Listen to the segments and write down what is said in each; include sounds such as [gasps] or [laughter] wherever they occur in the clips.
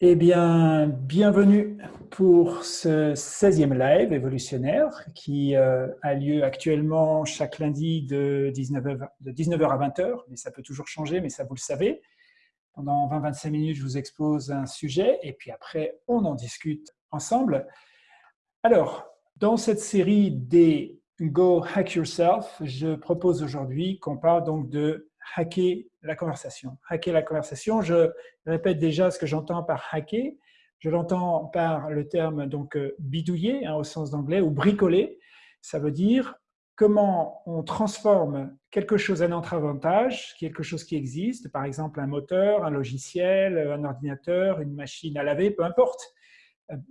Eh bien, bienvenue pour ce 16e live évolutionnaire qui euh, a lieu actuellement chaque lundi de 19h, de 19h à 20h, mais ça peut toujours changer, mais ça vous le savez. Pendant 20-25 minutes, je vous expose un sujet et puis après, on en discute ensemble. Alors, dans cette série des Go Hack Yourself, je propose aujourd'hui qu'on parle donc de hacker la conversation. Hacker la conversation, je répète déjà ce que j'entends par hacker. Je l'entends par le terme donc euh, bidouiller hein, au sens d'anglais ou bricoler. Ça veut dire comment on transforme quelque chose à notre avantage, quelque chose qui existe, par exemple un moteur, un logiciel, un ordinateur, une machine à laver, peu importe.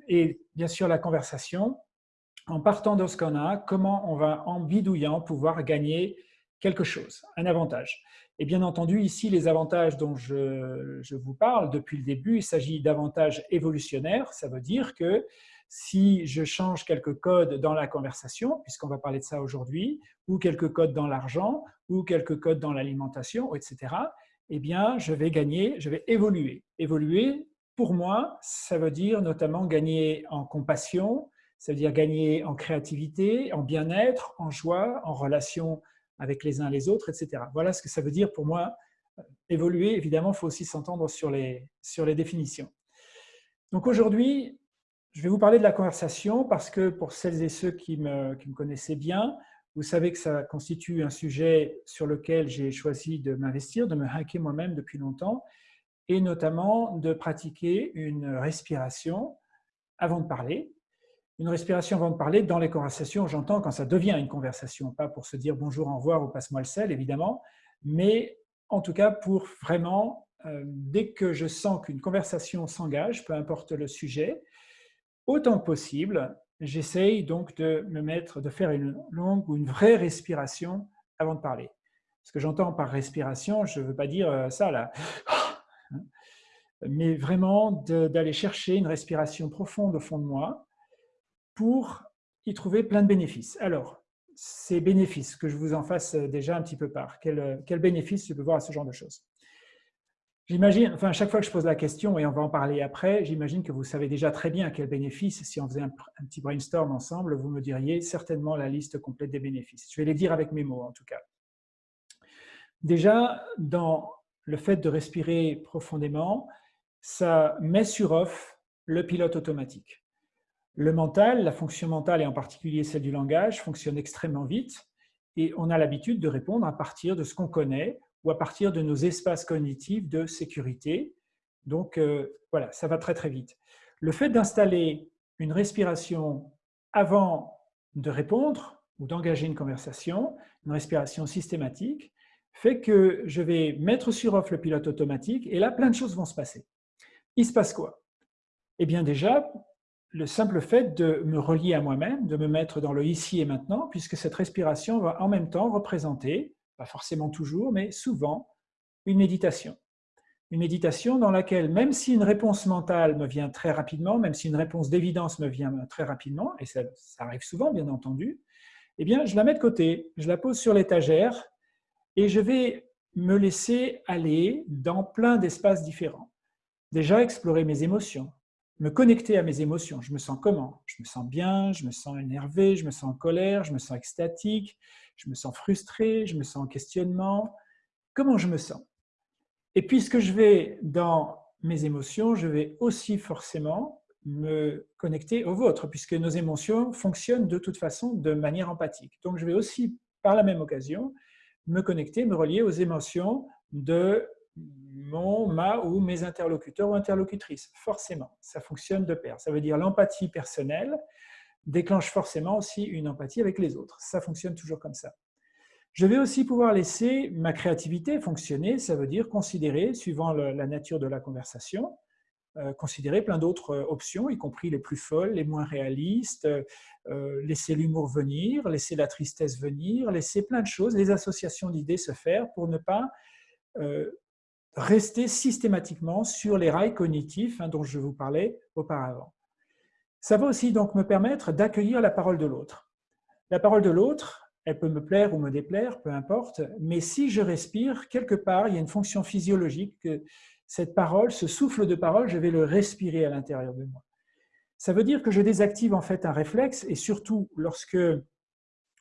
Et bien sûr la conversation, en partant de ce qu'on a, comment on va en bidouillant pouvoir gagner quelque chose, un avantage. Et bien entendu, ici, les avantages dont je, vous parle depuis le début, il s'agit d'avantages évolutionnaires. Ça veut dire que si je change quelques codes dans la conversation, puisqu'on va parler de ça aujourd'hui, ou quelques codes dans l'argent, ou quelques codes dans l'alimentation, etc., eh bien, je vais gagner, je vais évoluer. Évoluer, pour moi, ça veut dire notamment gagner en compassion, ça veut dire gagner en créativité, en bien-être, en joie, en relation avec les uns les autres, etc. Voilà ce que ça veut dire pour moi. Évoluer, évidemment, il faut aussi s'entendre sur les, sur définitions. Donc aujourd'hui, je vais vous parler de la conversation parce que pour celles et ceux qui me, qui me connaissaient bien, vous savez que ça constitue un sujet sur lequel j'ai choisi de m'investir, de me hacker moi-même depuis longtemps, et notamment de pratiquer une respiration avant de parler, une respiration avant de parler, dans les conversations, j'entends quand ça devient une conversation, pas pour se dire bonjour, au revoir ou passe-moi le sel, évidemment, mais en tout cas pour vraiment, euh, dès que je sens qu'une conversation s'engage, peu importe le sujet, autant que possible, j'essaye donc de me mettre, de faire une longue ou une vraie respiration avant de parler. Ce que j'entends par respiration, je ne veux pas dire euh, ça là, [gasps] mais vraiment d'aller chercher une respiration profonde au fond de moi, pour y trouver plein de bénéfices. Alors, ces bénéfices, que je vous en fasse déjà un petit peu part, quel, quel bénéfice je peux voir à ce genre de choses? J'imagine, enfin, à chaque fois que je pose la question, et on va en parler après, j'imagine que vous savez déjà très bien quel bénéfice, si on faisait un, petit brainstorm ensemble, vous me diriez certainement la liste complète des bénéfices. Je vais les dire avec mes mots, en tout cas. Déjà, dans le fait de respirer profondément, ça met sur off le pilote automatique. Le mental, la fonction mentale et en particulier celle du langage, fonctionne extrêmement vite et on a l'habitude de répondre à partir de ce qu'on connaît ou à partir de nos espaces cognitifs de sécurité. Donc euh, voilà, ça va très très vite. Le fait d'installer une respiration avant de répondre ou d'engager une conversation, une respiration systématique, fait que je vais mettre sur off le pilote automatique et là, plein de choses vont se passer. Il se passe quoi? Eh bien déjà, le simple fait de me relier à moi-même, de me mettre dans le ici et maintenant, puisque cette respiration va en même temps représenter, pas forcément toujours, mais souvent, une méditation. Une méditation dans laquelle, même si une réponse mentale me vient très rapidement, même si une réponse d'évidence me vient très rapidement, et ça, arrive souvent, bien entendu, eh bien, je la mets de côté, je la pose sur l'étagère et je vais me laisser aller dans plein d'espaces différents. Déjà, explorer mes émotions, me connecter à mes émotions. Je me sens comment? Je me sens bien, je me sens énervé, je me sens en colère, je me sens extatique, je me sens frustré, je me sens en questionnement. Comment je me sens? Et puisque je vais dans mes émotions, je vais aussi forcément me connecter aux vôtres, puisque nos émotions fonctionnent de toute façon de manière empathique. Donc je vais aussi, par la même occasion, me connecter, me relier aux émotions de ma ou mes interlocuteurs ou interlocutrices. Forcément, ça fonctionne de pair. Ça veut dire l'empathie personnelle déclenche forcément aussi une empathie avec les autres. Ça fonctionne toujours comme ça. Je vais aussi pouvoir laisser ma créativité fonctionner, ça veut dire considérer, suivant la nature de la conversation, euh, considérer plein d'autres euh, options, y compris les plus folles, les moins réalistes, euh, laisser l'humour venir, laisser la tristesse venir, laisser plein de choses, les associations d'idées se faire pour ne pas rester systématiquement sur les rails cognitifs hein, dont je vous parlais auparavant. Ça va aussi donc me permettre d'accueillir la parole de l'autre. La parole de l'autre, elle peut me plaire ou me déplaire, peu importe, mais si je respire, quelque part, il y a une fonction physiologique cette parole, ce souffle de parole, je vais le respirer à l'intérieur de moi. Ça veut dire que je désactive en fait un réflexe et surtout lorsque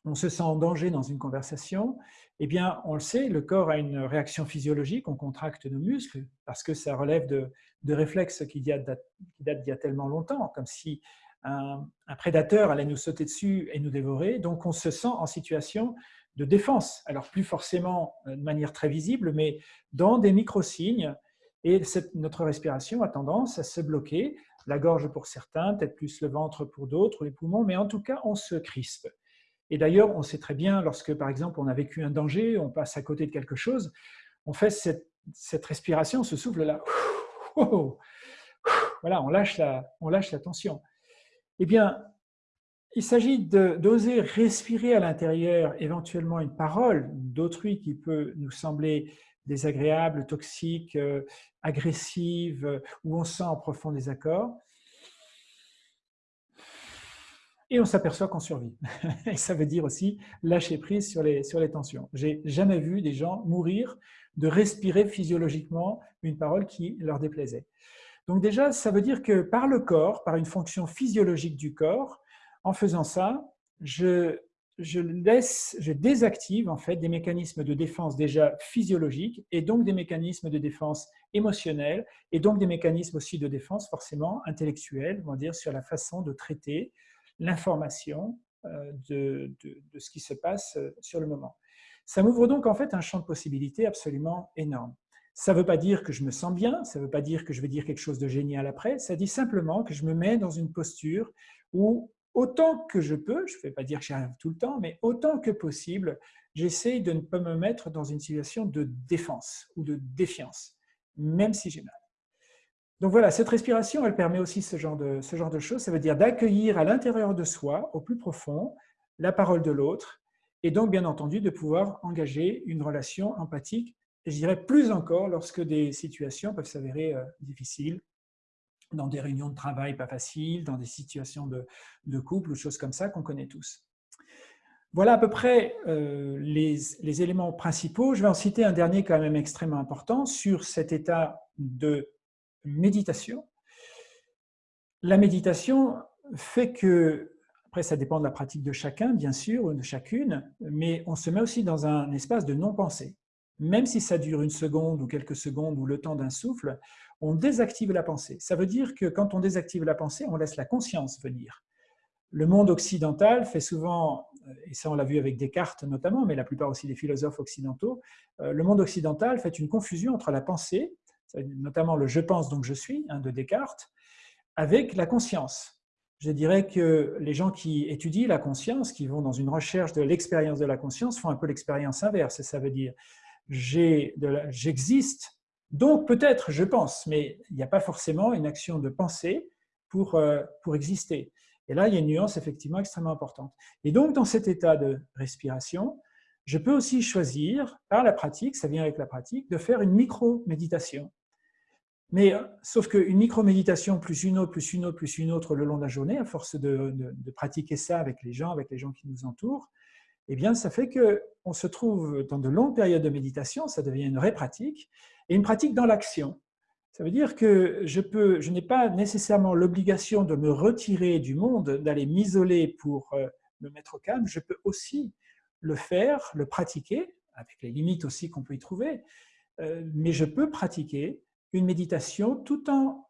on se sent en danger dans une conversation, eh bien, on le sait, le corps a une réaction physiologique, on contracte nos muscles parce que ça relève de, réflexes qui datent, d'il y a tellement longtemps, comme si un, prédateur allait nous sauter dessus et nous dévorer. Donc, on se sent en situation de défense. Alors, plus forcément euh, de manière très visible, mais dans des micro-signes. Et notre respiration a tendance à se bloquer, la gorge pour certains, peut-être plus le ventre pour d'autres, les poumons, mais en tout cas, on se crispe. Et d'ailleurs, on sait très bien, lorsque par exemple on a vécu un danger, on passe à côté de quelque chose, on fait cette, respiration, ce souffle là. [laughs] Voilà, on lâche la, on lâche la tension. Eh bien, il s'agit d'oser respirer à l'intérieur éventuellement une parole d'autrui qui peut nous sembler désagréable, toxique, euh, agressive, où on sent en profond désaccord et on s'aperçoit qu'on survit. [laughs] et ça veut dire aussi lâcher prise sur les, sur les tensions. J'ai jamais vu des gens mourir de respirer physiologiquement une parole qui leur déplaisait. Donc déjà, ça veut dire que par le corps, par une fonction physiologique du corps, en faisant ça, je, je, laisse, je désactive en fait des mécanismes de défense déjà physiologiques et donc des mécanismes de défense émotionnels et donc des mécanismes aussi de défense forcément intellectuels, on va dire, sur la façon de traiter l'information euh, de, ce qui se passe euh, sur le moment. Ça m'ouvre donc en fait un champ de possibilités absolument énorme. Ça ne veut pas dire que je me sens bien, ça ne veut pas dire que je vais dire quelque chose de génial après, ça dit simplement que je me mets dans une posture où autant que je peux, je ne vais pas dire que j'y arrive tout le temps, mais autant que possible, j'essaye de ne pas me mettre dans une situation de défense ou de défiance, même si j'ai mal. Donc voilà, cette respiration, elle permet aussi ce genre de, choses. Ça veut dire d'accueillir à l'intérieur de soi, au plus profond, la parole de l'autre, et donc bien entendu de pouvoir engager une relation empathique, et je dirais plus encore lorsque des situations peuvent s'avérer euh, difficiles, dans des réunions de travail pas faciles, dans des situations de, couple ou choses comme ça qu'on connaît tous. Voilà à peu près euh, les, éléments principaux. Je vais en citer un dernier quand même extrêmement important sur cet état de méditation. La méditation fait que, après ça dépend de la pratique de chacun bien sûr, ou de chacune, mais on se met aussi dans un espace de non-pensée. Même si ça dure une seconde ou quelques secondes ou le temps d'un souffle, on désactive la pensée. Ça veut dire que quand on désactive la pensée, on laisse la conscience venir. Le monde occidental fait souvent, et ça on l'a vu avec Descartes notamment, mais la plupart aussi des philosophes occidentaux, euh, le monde occidental fait une confusion entre la pensée notamment le « je pense donc je suis hein, de Descartes, avec la conscience. Je dirais que les gens qui étudient la conscience, qui vont dans une recherche de l'expérience de la conscience, font un peu l'expérience inverse. Ça veut dire j'existe, donc peut-être je pense, mais il n'y a pas forcément une action de pensée pour, euh, pour exister. Et là, il y a une nuance effectivement extrêmement importante. Et donc, dans cet état de respiration, je peux aussi choisir, par la pratique, ça vient avec la pratique, de faire une micro-méditation. Mais euh, sauf qu'une micro-méditation plus une autre, plus une autre, plus une autre le long de la journée, à force de, pratiquer ça avec les gens, avec les gens qui nous entourent, eh bien, ça fait qu'on se trouve dans de longues périodes de méditation, ça devient une vraie pratique, et une pratique dans l'action. Ça veut dire que je, peux, je n'ai pas nécessairement l'obligation de me retirer du monde, d'aller m'isoler pour euh, me mettre au calme, je peux aussi le faire, le pratiquer, avec les limites aussi qu'on peut y trouver, euh, mais je peux pratiquer une méditation tout en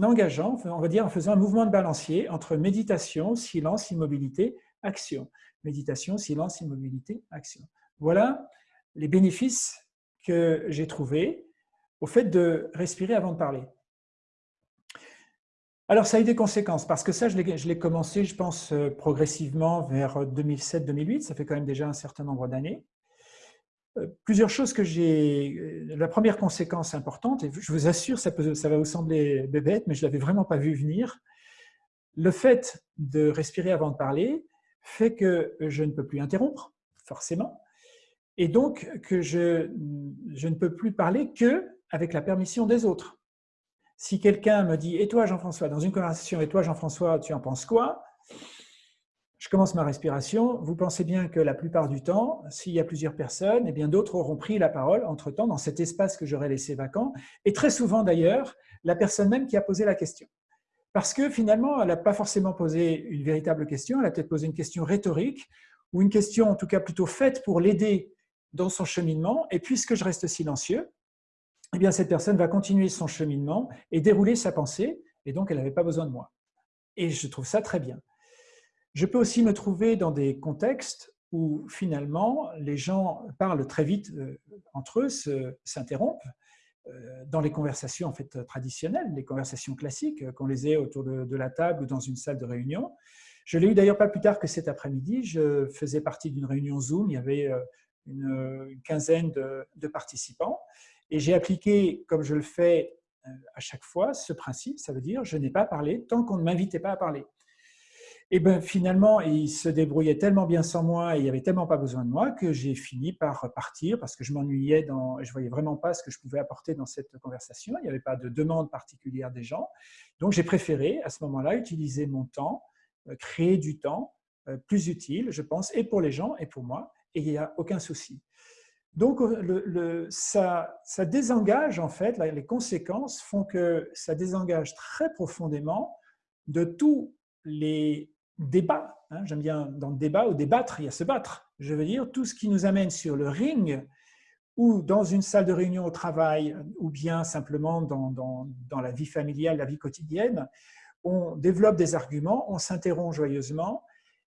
engageant, on va dire en faisant un mouvement de balancier entre méditation, silence, immobilité, action. Méditation, silence, immobilité, action. Voilà les bénéfices que j'ai trouvés au fait de respirer avant de parler. Alors, ça a eu des conséquences, parce que ça, je l'ai commencé, je pense, euh, progressivement vers 2007-2008, ça fait quand même déjà un certain nombre d'années. Euh, plusieurs choses que j'ai... Euh, la première conséquence importante, et je vous assure, ça, peut, ça va vous sembler bébête, mais je ne l'avais vraiment pas vu venir, le fait de respirer avant de parler fait que je ne peux plus interrompre, forcément, et donc que je, je ne peux plus parler que avec la permission des autres. Si quelqu'un me dit « Et toi, Jean-François ?» dans une conversation « Et toi, Jean-François, tu en penses quoi ?» Je commence ma respiration. Vous pensez bien que la plupart du temps, s'il y a plusieurs personnes, eh d'autres auront pris la parole entre-temps dans cet espace que j'aurais laissé vacant. Et très souvent d'ailleurs, la personne même qui a posé la question. Parce que finalement, elle n'a pas forcément posé une véritable question, elle a peut-être posé une question rhétorique ou une question en tout cas plutôt faite pour l'aider dans son cheminement. Et puisque je reste silencieux, eh bien cette personne va continuer son cheminement et dérouler sa pensée. Et donc, elle n'avait pas besoin de moi. Et je trouve ça très bien. Je peux aussi me trouver dans des contextes où finalement les gens parlent très vite euh, entre eux, s'interrompent euh, dans les conversations en fait traditionnelles, les conversations classiques qu'on les ait autour de, la table ou dans une salle de réunion. Je l'ai eu d'ailleurs pas plus tard que cet après-midi. Je faisais partie d'une réunion Zoom. Il y avait euh, une, quinzaine de, de, participants et j'ai appliqué, comme je le fais à chaque fois, ce principe. Ça veut dire je n'ai pas parlé tant qu'on ne m'invitait pas à parler. Et ben finalement, il se débrouillait tellement bien sans moi et il n'y avait tellement pas besoin de moi que j'ai fini par partir parce que je m'ennuyais dans, je voyais vraiment pas ce que je pouvais apporter dans cette conversation. Il n'y avait pas de demande particulière des gens. Donc j'ai préféré à ce moment-là utiliser mon temps, euh, créer du temps euh, plus utile, je pense, et pour les gens et pour moi. Et il n'y a aucun souci. Donc, le, ça, ça, désengage, en fait, les conséquences font que ça désengage très profondément de tous les débat. Hein, J'aime bien dans le débat ou débattre, il y a se battre. Je veux dire, tout ce qui nous amène sur le ring ou dans une salle de réunion au travail ou bien simplement dans, dans, dans la vie familiale, la vie quotidienne, on développe des arguments, on s'interrompt joyeusement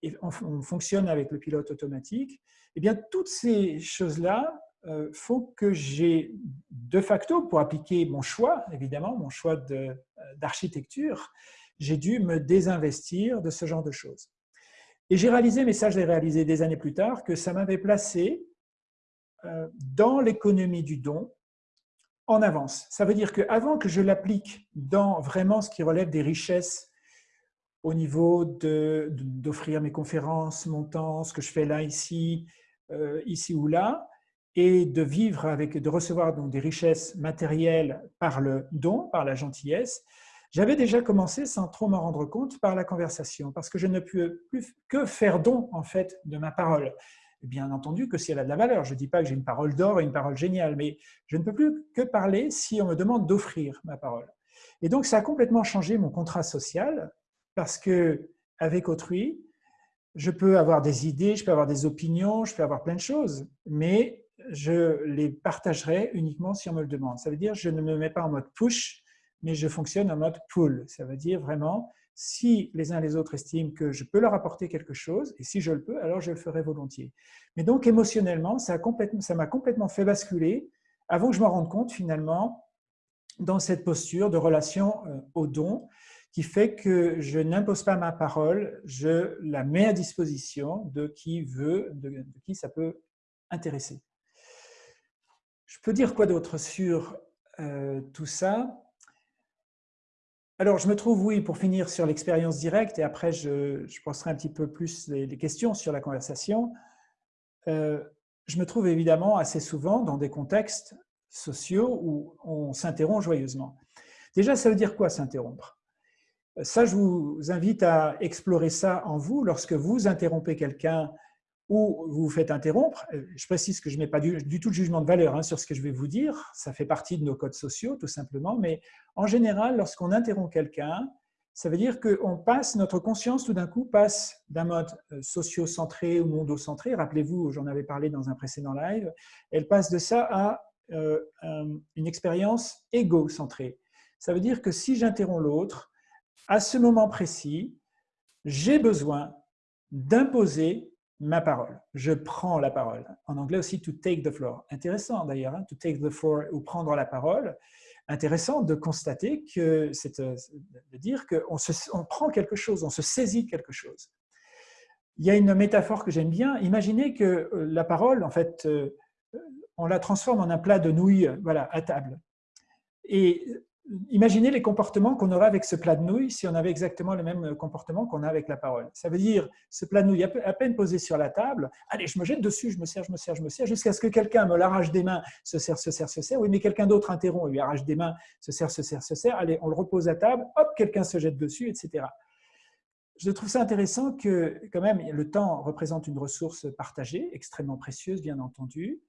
et on, fonctionne avec le pilote automatique. Eh bien, toutes ces choses-là euh, font que j'ai de facto, pour appliquer mon choix, évidemment, mon choix euh, d'architecture, j'ai dû me désinvestir de ce genre de choses. Et j'ai réalisé, mais ça je l'ai réalisé des années plus tard, que ça m'avait placé euh, dans l'économie du don en avance. Ça veut dire qu'avant que je l'applique dans vraiment ce qui relève des richesses au niveau d'offrir mes conférences, mon temps, ce que je fais là, ici, euh, ici ou là, et de vivre avec, de recevoir donc des richesses matérielles par le don, par la gentillesse, j'avais déjà commencé, sans trop m'en rendre compte, par la conversation, parce que je ne peux plus que faire don, en fait, de ma parole. Bien entendu que si elle a de la valeur, je ne dis pas que j'ai une parole d'or et une parole géniale, mais je ne peux plus que parler si on me demande d'offrir ma parole. Et donc, ça a complètement changé mon contrat social, parce que avec autrui, je peux avoir des idées, je peux avoir des opinions, je peux avoir plein de choses, mais je les partagerai uniquement si on me le demande. Ça veut dire que je ne me mets pas en mode push, mais je fonctionne en mode pull. Ça veut dire vraiment, si les uns les autres estiment que je peux leur apporter quelque chose, et si je le peux, alors je le ferai volontiers. Mais donc, émotionnellement, ça m'a complètement, fait basculer, avant que je m'en rende compte finalement, dans cette posture de relation euh, au don, qui fait que je n'impose pas ma parole, je la mets à disposition de qui veut, de, qui ça peut intéresser. Je peux dire quoi d'autre sur euh, tout ça? Alors, je me trouve, oui, pour finir sur l'expérience directe, et après, je, je, poserai un petit peu plus des questions sur la conversation. Euh, je me trouve évidemment assez souvent dans des contextes sociaux où on s'interrompt joyeusement. Déjà, ça veut dire quoi s'interrompre? Ça, je vous invite à explorer ça en vous lorsque vous interrompez quelqu'un ou vous vous faites interrompre. Euh, je précise que je mets pas du, tout de jugement de valeur hein, sur ce que je vais vous dire, ça fait partie de nos codes sociaux tout simplement, mais en général, lorsqu'on interrompt quelqu'un, ça veut dire qu'on passe, notre conscience tout d'un coup passe d'un mode euh, socio-centré ou mondo-centré, rappelez-vous, j'en avais parlé dans un précédent live, elle passe de ça à euh, une expérience égo-centrée. Ça veut dire que si j'interromps l'autre, à ce moment précis, j'ai besoin d'imposer ma parole. Je prends la parole. En anglais aussi, to take the floor. Intéressant d'ailleurs, hein, to take the floor ou prendre la parole. Intéressant de constater que c'est euh, de dire qu'on on prend quelque chose, on se saisit quelque chose. Il y a une métaphore que j'aime bien. Imaginez que euh, la parole, en fait, euh, on la transforme en un plat de nouilles voilà, à table. Et Imaginez les comportements qu'on aurait avec ce plat de nouilles si on avait exactement le même comportement qu'on a avec la parole. Ça veut dire, ce plat de nouilles à peine posé sur la table, allez, je me jette dessus, je me sers, je me sers, je me sers, jusqu'à ce que quelqu'un me l'arrache des mains, se sert, se sert, se sert. Oui, mais quelqu'un d'autre interrompt, lui arrache des mains, se sert, se sert, se sert. Allez, on le repose à table, hop, quelqu'un se jette dessus, etc. je trouve ça intéressant que, quand même, le temps représente une ressource partagée, extrêmement précieuse, bien entendu,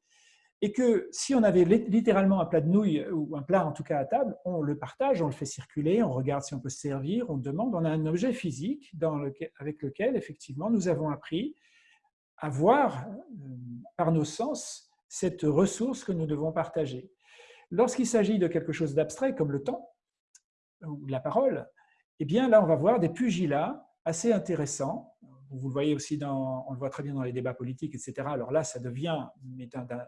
et que si on avait littéralement un plat de nouilles, ou un plat en tout cas à table, on le partage, on le fait circuler, on regarde si on peut se servir, on demande, on a un objet physique avec lequel, effectivement, nous avons appris à voir euh, par nos sens cette ressource que nous devons partager. Lorsqu'il s'agit de quelque chose d'abstrait, comme le temps, ou la parole, eh bien là, on va voir des pugilats assez intéressants. Vous le voyez aussi, dans, on le voit très bien dans les débats politiques, etc. Alors là, ça devient d'un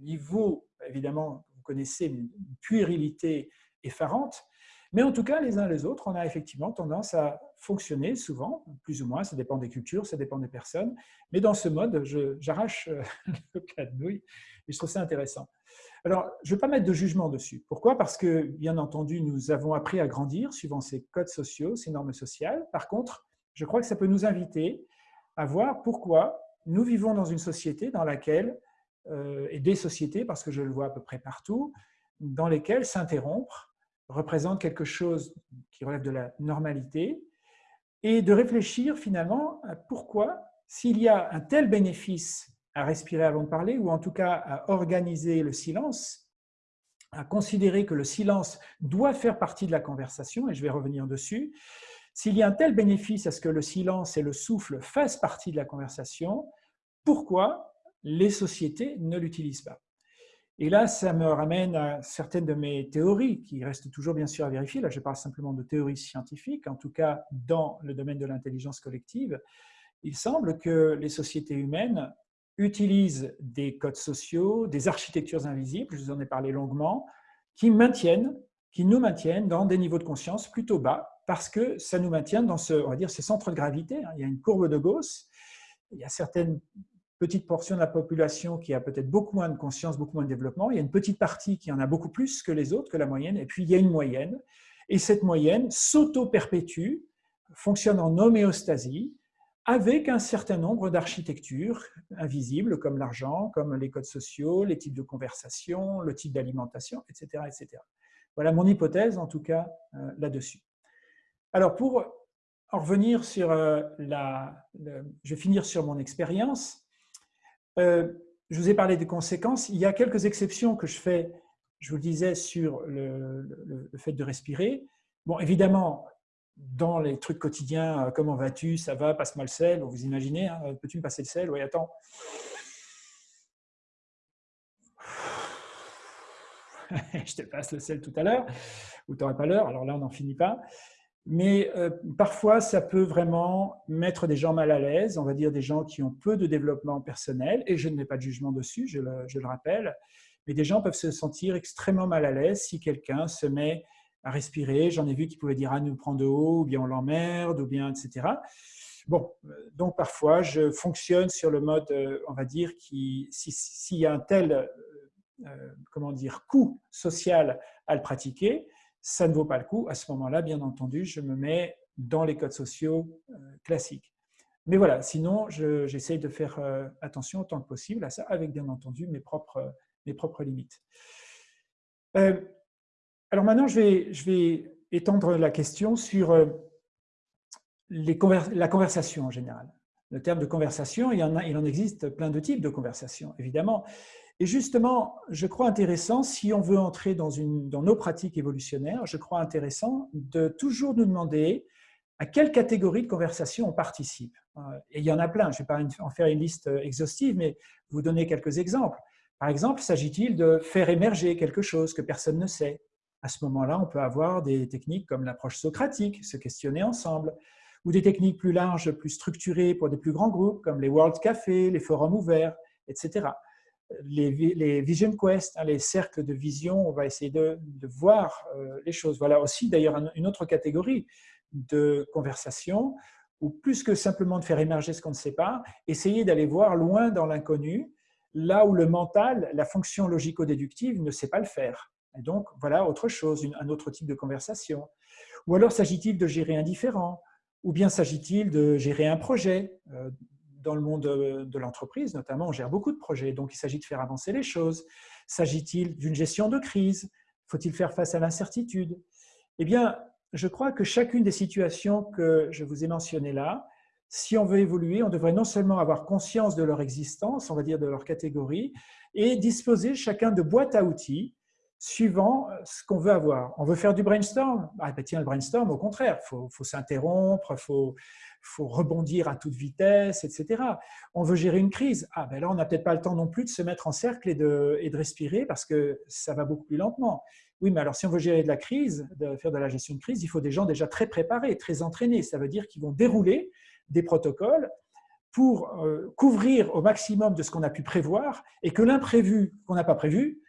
niveau, évidemment, vous connaissez, une puérilité effarante. Mais en tout cas, les uns les autres, on a effectivement tendance à fonctionner souvent, plus ou moins, ça dépend des cultures, ça dépend des personnes. Mais dans ce mode, j'arrache euh, [laughs] le plat de nouilles et je trouve ça intéressant. Alors, je ne vais pas mettre de jugement dessus. Pourquoi? Parce que, bien entendu, nous avons appris à grandir suivant ces codes sociaux, ces normes sociales. Par contre, je crois que ça peut nous inviter à voir pourquoi nous vivons dans une société dans laquelle, euh, et des sociétés, parce que je le vois à peu près partout, dans lesquelles s'interrompre représente quelque chose qui relève de la normalité, et de réfléchir finalement à pourquoi, s'il y a un tel bénéfice à respirer avant de parler, ou en tout cas à organiser le silence, à considérer que le silence doit faire partie de la conversation, et je vais revenir dessus, s'il y a un tel bénéfice à ce que le silence et le souffle fassent partie de la conversation, pourquoi les sociétés ne l'utilisent pas? Et là, ça me ramène à certaines de mes théories, qui restent toujours bien sûr à vérifier. Là, je parle simplement de théories scientifiques, en tout cas dans le domaine de l'intelligence collective. Il semble que les sociétés humaines utilisent des codes sociaux, des architectures invisibles, je vous en ai parlé longuement, qui maintiennent, qui nous maintiennent dans des niveaux de conscience plutôt bas, parce que ça nous maintient dans ce, on va dire, ce centre de gravité. Il y a une courbe de Gauss, il y a certaines petites portions de la population qui a peut-être beaucoup moins de conscience, beaucoup moins de développement, il y a une petite partie qui en a beaucoup plus que les autres, que la moyenne, et puis il y a une moyenne, et cette moyenne s'auto-perpétue, fonctionne en homéostasie, avec un certain nombre d'architectures invisibles, comme l'argent, comme les codes sociaux, les types de conversation, le type d'alimentation, etc., etc. Voilà mon hypothèse, en tout cas, euh, là-dessus. Alors, pour en revenir sur euh, la... je vais finir sur mon expérience. Euh, je vous ai parlé des conséquences. Il y a quelques exceptions que je fais, je vous le disais, sur le, fait de respirer. Bon, évidemment, dans les trucs quotidiens, euh, comment vas-tu, ça va, passe-moi le sel, vous imaginez, hein, peux-tu me passer le sel? Oui, attends. [laughs] je te passe le sel tout à l'heure, ou tu n'aurais pas l'heure, alors là on n'en finit pas. Mais euh, parfois, ça peut vraiment mettre des gens mal à l'aise, on va dire des gens qui ont peu de développement personnel, et je ne mets pas de jugement dessus, je le, rappelle, mais des gens peuvent se sentir extrêmement mal à l'aise si quelqu'un se met à respirer. J'en ai vu qui pouvaient dire ah, nous prend de haut, ou bien on l'emmerde, ou bien etc. Bon, euh, donc parfois je fonctionne sur le mode, euh, on va dire, s'il y a un tel comment dire coût social à le pratiquer, ça ne vaut pas le coup. À ce moment-là, bien entendu, je me mets dans les codes sociaux classiques. Mais voilà, sinon, j'essaye de faire attention autant que possible à ça, avec bien entendu mes propres, mes propres limites. Alors maintenant, je vais, je vais, étendre la question sur euh, la conversation en général. Le terme de conversation, il en existe plein de types de conversations, évidemment. Et justement, je crois intéressant, si on veut entrer dans, nos pratiques évolutionnaires, je crois intéressant de toujours nous demander à quelle catégorie de conversation on participe. Euh, et il y en a plein, je ne vais pas en faire une liste exhaustive, mais vous donner quelques exemples. Par exemple, s'agit-il de faire émerger quelque chose que personne ne sait? À ce moment-là, on peut avoir des techniques comme l'approche socratique, se questionner ensemble, ou des techniques plus larges, plus structurées pour des plus grands groupes, comme les World Café, les forums ouverts, etc. Les, Vision Quest, hein, les cercles de vision, on va essayer de, voir euh, les choses. Voilà aussi d'ailleurs une autre catégorie de conversation, où plus que simplement de faire émerger ce qu'on ne sait pas, essayer d'aller voir loin dans l'inconnu, là où le mental, la fonction logico-déductive ne sait pas le faire. Et donc, voilà autre chose, un autre type de conversation. Ou alors s'agit-il de gérer un différent? Ou bien s'agit-il de gérer un projet? Euh, Dans le monde de l'entreprise, notamment, on gère beaucoup de projets, donc il s'agit de faire avancer les choses. S'agit-il d'une gestion de crise? Faut-il faire face à l'incertitude? Eh bien, je crois que chacune des situations que je vous ai mentionnées là, si on veut évoluer, on devrait non seulement avoir conscience de leur existence, on va dire de leur catégorie, et disposer chacun de boîtes à outils suivant ce qu'on veut avoir. On veut faire du brainstorm? Ah, ben Tiens, le brainstorm, au contraire, il faut, faut s'interrompre, il faut, faut, rebondir à toute vitesse, etc. On veut gérer une crise. Ah, ben là, on n'a peut-être pas le temps non plus de se mettre en cercle et de, et de respirer parce que ça va beaucoup plus lentement. Oui, mais alors si on veut gérer de la crise, de faire de la gestion de crise, il faut des gens déjà très préparés, très entraînés. Ça veut dire qu'ils vont dérouler des protocoles pour euh, couvrir au maximum de ce qu'on a pu prévoir et que l'imprévu qu'on n'a pas prévu,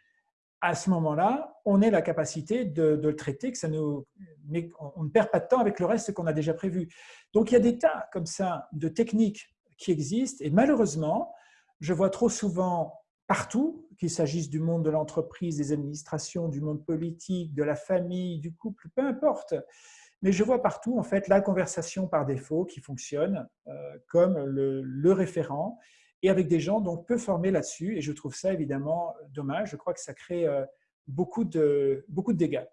à ce moment-là, on ait la capacité de, le traiter, que ça nous, mais on ne perd pas de temps avec le reste qu'on a déjà prévu. Donc il y a des tas comme ça de techniques qui existent et malheureusement, je vois trop souvent partout, qu'il s'agisse du monde de l'entreprise, des administrations, du monde politique, de la famille, du couple, peu importe, mais je vois partout en fait la conversation par défaut qui fonctionne euh, comme le, référent et avec des gens donc peu formés là-dessus. Et je trouve ça évidemment dommage. Je crois que ça crée euh, beaucoup de, beaucoup de dégâts.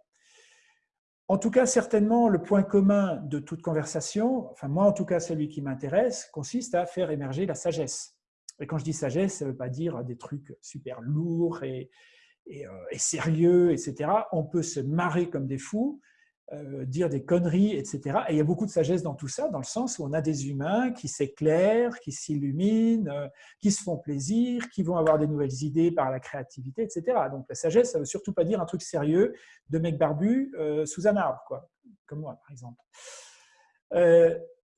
En tout cas, certainement, le point commun de toute conversation, enfin moi en tout cas celui qui m'intéresse, consiste à faire émerger la sagesse. Et quand je dis sagesse, ça ne veut pas dire des trucs super lourds et, et, euh, et sérieux, etc. On peut se marrer comme des fous, euh, dire des conneries, etc. Et il y a beaucoup de sagesse dans tout ça, dans le sens où on a des humains qui s'éclairent, qui s'illuminent, euh, qui se font plaisir, qui vont avoir des nouvelles idées par la créativité, etc. Donc la sagesse, ça ne veut surtout pas dire un truc sérieux de mec barbu euh, sous un arbre, quoi, comme moi par exemple.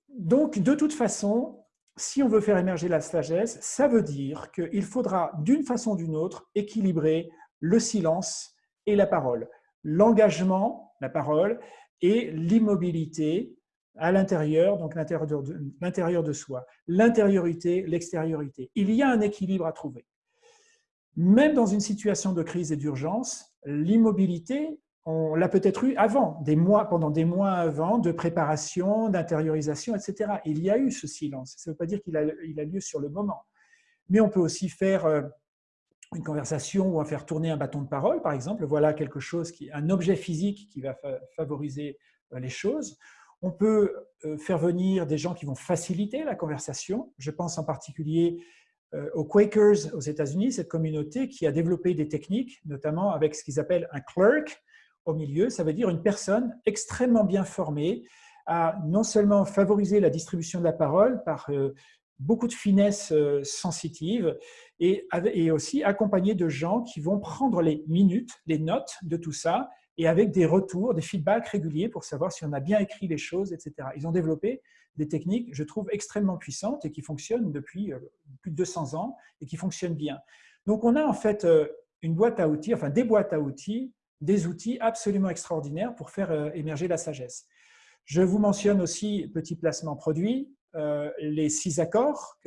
donc de toute façon, si on veut faire émerger la sagesse, ça veut dire qu'il faudra d'une façon ou d'une autre équilibrer le silence et la parole. L'engagement la parole, et l'immobilité à l'intérieur, donc l'intérieur de, soi. L'intériorité, l'extériorité. Il y a un équilibre à trouver. Même dans une situation de crise et d'urgence, l'immobilité, on l'a peut-être eu avant, des mois, pendant des mois avant, de préparation, d'intériorisation, etc. Il y a eu ce silence. Ça ne veut pas dire qu'il a, lieu sur le moment. Mais on peut aussi faire euh, une conversation ou à faire tourner un bâton de parole, par exemple. Voilà quelque chose, qui, un objet physique qui va favoriser euh, les choses. On peut euh, faire venir des gens qui vont faciliter la conversation. Je pense en particulier euh, aux Quakers aux États-Unis, cette communauté qui a développé des techniques, notamment avec ce qu'ils appellent un clerk au milieu. Ça veut dire une personne extrêmement bien formée à non seulement favoriser la distribution de la parole par beaucoup de finesse euh, sensitive et, aussi accompagné de gens qui vont prendre les minutes, les notes de tout ça et avec des retours, des feedbacks réguliers pour savoir si on a bien écrit les choses, etc. Ils ont développé des techniques, je trouve, extrêmement puissantes et qui fonctionnent depuis euh, plus de 200 ans et qui fonctionnent bien. Donc, on a en fait euh, une boîte à outils, enfin des boîtes à outils, des outils absolument extraordinaires pour faire émerger la sagesse. Je vous mentionne aussi, petit placement produit, les six accords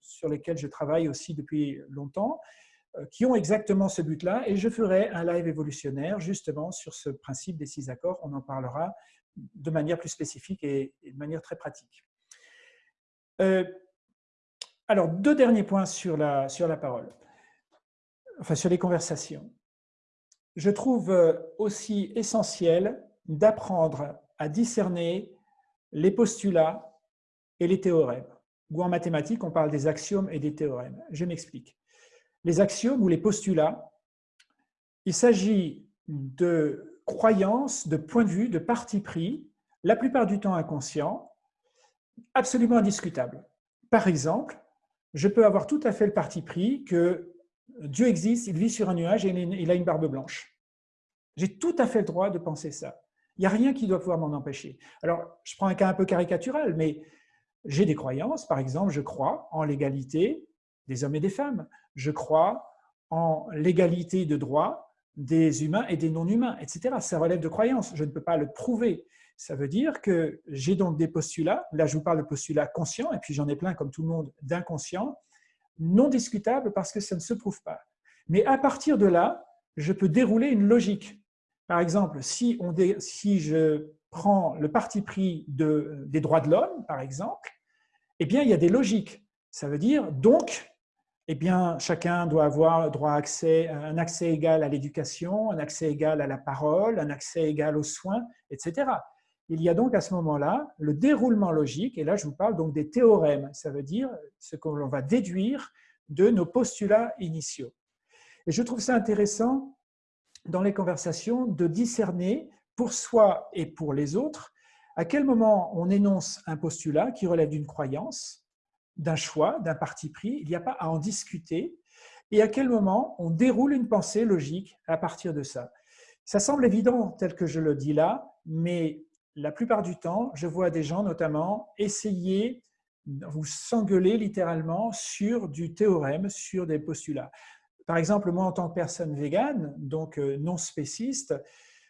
sur lesquels je travaille aussi depuis longtemps, euh, qui ont exactement ce but-là. Et je ferai un live évolutionnaire justement sur ce principe des six accords. On en parlera de manière plus spécifique et, de manière très pratique. Euh, alors, deux derniers points sur la, sur la parole, enfin sur les conversations. Je trouve aussi essentiel d'apprendre à discerner les postulats et les théorèmes. Ou en mathématiques, on parle des axiomes et des théorèmes. Je m'explique. Les axiomes ou les postulats, il s'agit de croyances, de points de vue, de parti pris, la plupart du temps inconscients, absolument indiscutables. Par exemple, je peux avoir tout à fait le parti pris que Dieu existe, il vit sur un nuage et il a une barbe blanche. J'ai tout à fait le droit de penser ça. Il n'y a rien qui doit pouvoir m'en empêcher. Alors, je prends un cas un peu caricatural, mais j'ai des croyances, par exemple, je crois en l'égalité des hommes et des femmes. Je crois en l'égalité de droit des humains et des non-humains, etc. Ça relève de croyances. Je ne peux pas le prouver. Ça veut dire que j'ai donc des postulats, là je vous parle de postulats conscients, et puis j'en ai plein comme tout le monde d'inconscients, non discutables parce que ça ne se prouve pas. Mais à partir de là, je peux dérouler une logique. Par exemple, si, on si je prends le parti pris de, des droits de l'homme, par exemple, eh bien, il y a des logiques. Ça veut dire, donc, eh bien, chacun doit avoir droit à un accès égal à l'éducation, un accès égal à la parole, un accès égal aux soins, etc. Il y a donc à ce moment-là le déroulement logique, et là je vous parle donc des théorèmes, ça veut dire ce que l'on va déduire de nos postulats initiaux. Et je trouve ça intéressant dans les conversations de discerner pour soi et pour les autres à quel moment on énonce un postulat qui relève d'une croyance, d'un choix, d'un parti pris, il n'y a pas à en discuter, et à quel moment on déroule une pensée logique à partir de ça? Ça semble évident tel que je le dis là, mais la plupart du temps, je vois des gens notamment essayer, vous s'engueuler littéralement sur du théorème, sur des postulats. Par exemple, moi en tant que personne végane, donc euh, non spéciste,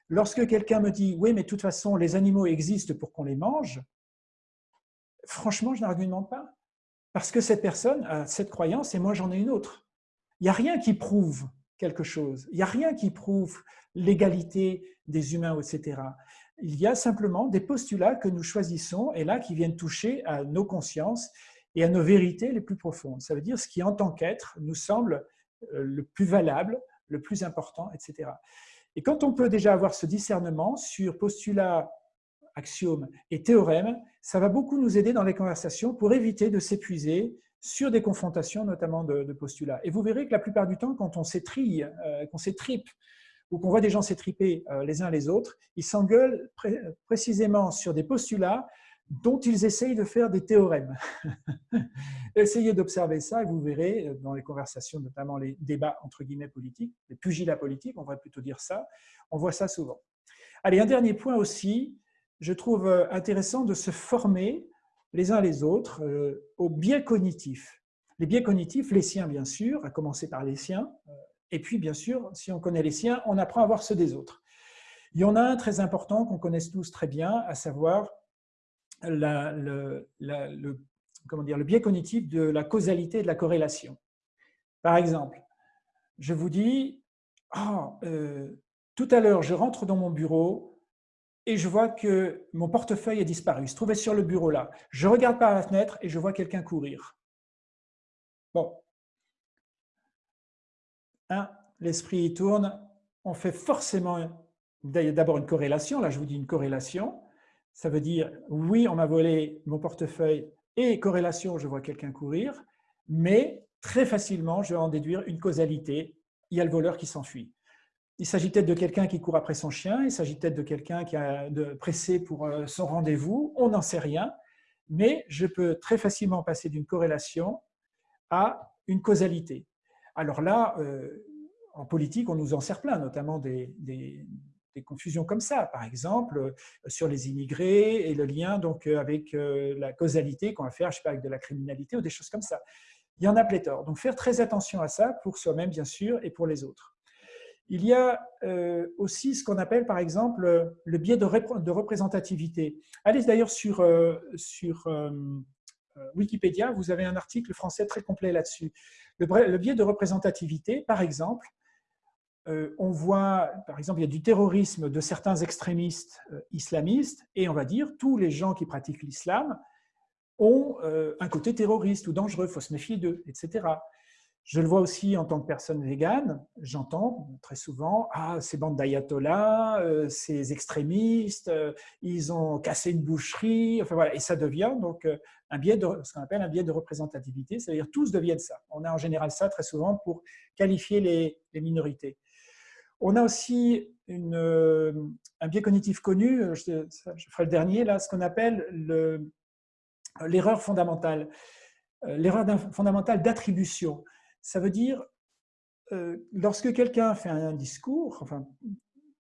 lorsque quelqu'un me dit « oui, mais de toute façon, les animaux existent pour qu'on les mange », franchement, je n'argumente pas. Parce que cette personne a cette croyance et moi j'en ai une autre. Il n'y a rien qui prouve quelque chose. Il n'y a rien qui prouve l'égalité des humains, etc. Il y a simplement des postulats que nous choisissons et là qui viennent toucher à nos consciences et à nos vérités les plus profondes. Ça veut dire ce qui, en tant qu'être, nous semble euh, le plus valable, le plus important, etc. Et quand on peut déjà avoir ce discernement sur postulats axiomes et théorèmes, ça va beaucoup nous aider dans les conversations pour éviter de s'épuiser sur des confrontations, notamment de, postulats. Et vous verrez que la plupart du temps, quand on s'étrille, euh, qu'on s'étripe, ou qu'on voit des gens s'étriper euh, les uns les autres, ils s'engueulent précisément sur des postulats dont ils essayent de faire des théorèmes. [laughs] Essayez d'observer ça et vous verrez euh, dans les conversations, notamment les débats entre guillemets politiques, les pugilats politiques, on va plutôt dire ça, on voit ça souvent. Allez, un dernier point aussi, je trouve euh, intéressant de se former les uns les autres euh, aux biais cognitifs. Les biais cognitifs, les siens bien sûr, à commencer par les siens, et puis bien sûr, si on connaît les siens, on apprend à voir ceux des autres. Il y en a un très important qu'on connaisse tous très bien, à savoir le, comment dire, le biais cognitif de la causalité et de la corrélation. Par exemple, je vous dis, oh, tout à l'heure, je rentre dans mon bureau, et je vois que mon portefeuille a disparu. Il se trouvait sur le bureau là. Je regarde par la fenêtre et je vois quelqu'un courir. Bon. L'esprit tourne. On fait forcément d'abord une corrélation. Là, je vous dis une corrélation. Ça veut dire, oui, on m'a volé mon portefeuille et corrélation, je vois quelqu'un courir. Mais très facilement, je vais en déduire une causalité. Il y a le voleur qui s'enfuit. Il s'agit peut-être de quelqu'un qui court après son chien, il s'agit peut-être de quelqu'un qui a de pressé pour euh, son rendez-vous, on n'en sait rien, mais je peux très facilement passer d'une corrélation à une causalité. Alors là, euh, en politique, on nous en sert plein, notamment des, confusions comme ça, par exemple, euh, sur les immigrés et le lien donc, avec la causalité qu'on va faire, je sais pas, avec de la criminalité ou des choses comme ça. Il y en a pléthore. Donc faire très attention à ça pour soi-même, bien sûr, et pour les autres. Il y a euh, aussi ce qu'on appelle, par exemple, le biais de, représentativité. Allez d'ailleurs sur, euh, sur euh, Wikipédia, vous avez un article français très complet là-dessus. Le, biais de représentativité, par exemple, on voit, par exemple, il y a du terrorisme de certains extrémistes islamistes, et on va dire tous les gens qui pratiquent l'islam ont un côté terroriste ou dangereux, il faut se méfier d'eux, etc. Je le vois aussi en tant que personne végane, j'entends très souvent « Ah, ces bandes d'ayatollahs, euh, ces extrémistes, euh, ils ont cassé une boucherie », enfin voilà, et ça devient donc euh, un biais de, ce qu'on appelle un biais de représentativité, c'est-à-dire tous deviennent ça. On a en général ça très souvent pour qualifier les, minorités. On a aussi une, un biais cognitif connu, je, je, ferai le dernier, là, ce qu'on appelle l'erreur fondamentale, l'erreur fondamentale d'attribution. Ça veut dire, euh, lorsque quelqu'un fait un discours, enfin,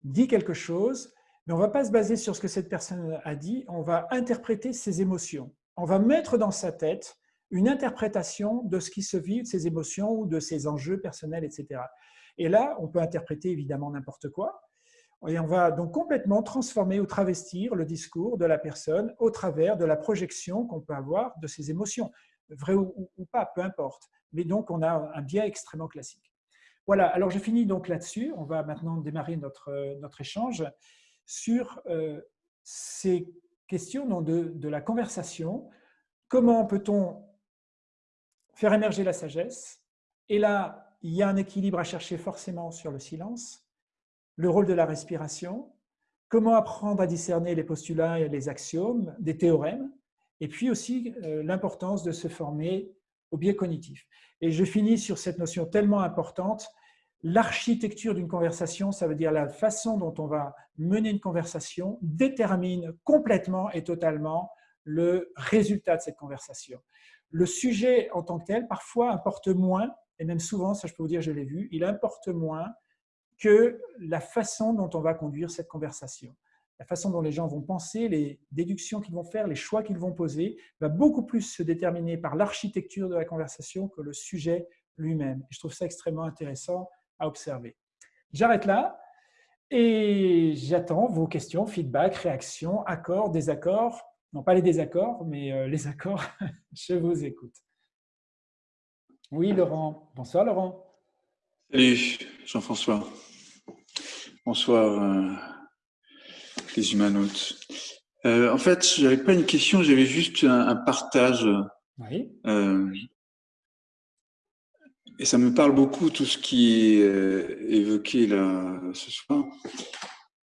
dit quelque chose, mais on ne va pas se baser sur ce que cette personne a dit, on va interpréter ses émotions. On va mettre dans sa tête une interprétation de ce qui se vit, de ses émotions ou de ses enjeux personnels, etc. Et là, on peut interpréter évidemment n'importe quoi, et on va donc complètement transformer ou travestir le discours de la personne au travers de la projection qu'on peut avoir de ses émotions, vrai ou, pas, peu importe mais donc on a un biais extrêmement classique. Voilà, alors je finis donc là-dessus. On va maintenant démarrer notre, notre échange sur euh, ces questions de, de la conversation. Comment peut-on faire émerger la sagesse Et là, il y a un équilibre à chercher forcément sur le silence, le rôle de la respiration, comment apprendre à discerner les postulats et les axiomes, des théorèmes, et puis aussi euh, l'importance de se former au biais cognitif. Et je finis sur cette notion tellement importante, l'architecture d'une conversation, ça veut dire la façon dont on va mener une conversation, détermine complètement et totalement le résultat de cette conversation. Le sujet en tant que tel, parfois, importe moins, et même souvent, ça je peux vous dire, je l'ai vu, il importe moins que la façon dont on va conduire cette conversation. La façon dont les gens vont penser, les déductions qu'ils vont faire, les choix qu'ils vont poser, va beaucoup plus se déterminer par l'architecture de la conversation que le sujet lui-même. Je trouve ça extrêmement intéressant à observer. J'arrête là et j'attends vos questions, feedback, réactions, accords, désaccords. Non, pas les désaccords, mais euh, les accords. [laughs] Je vous écoute. Oui, Laurent. Bonsoir, Laurent. Salut, Jean-François. Bonsoir, euh, les humanotes. Euh, en fait, je n'avais pas une question, j'avais juste un, partage. Oui. Euh, et ça me parle beaucoup, tout ce qui est évoqué là ce soir.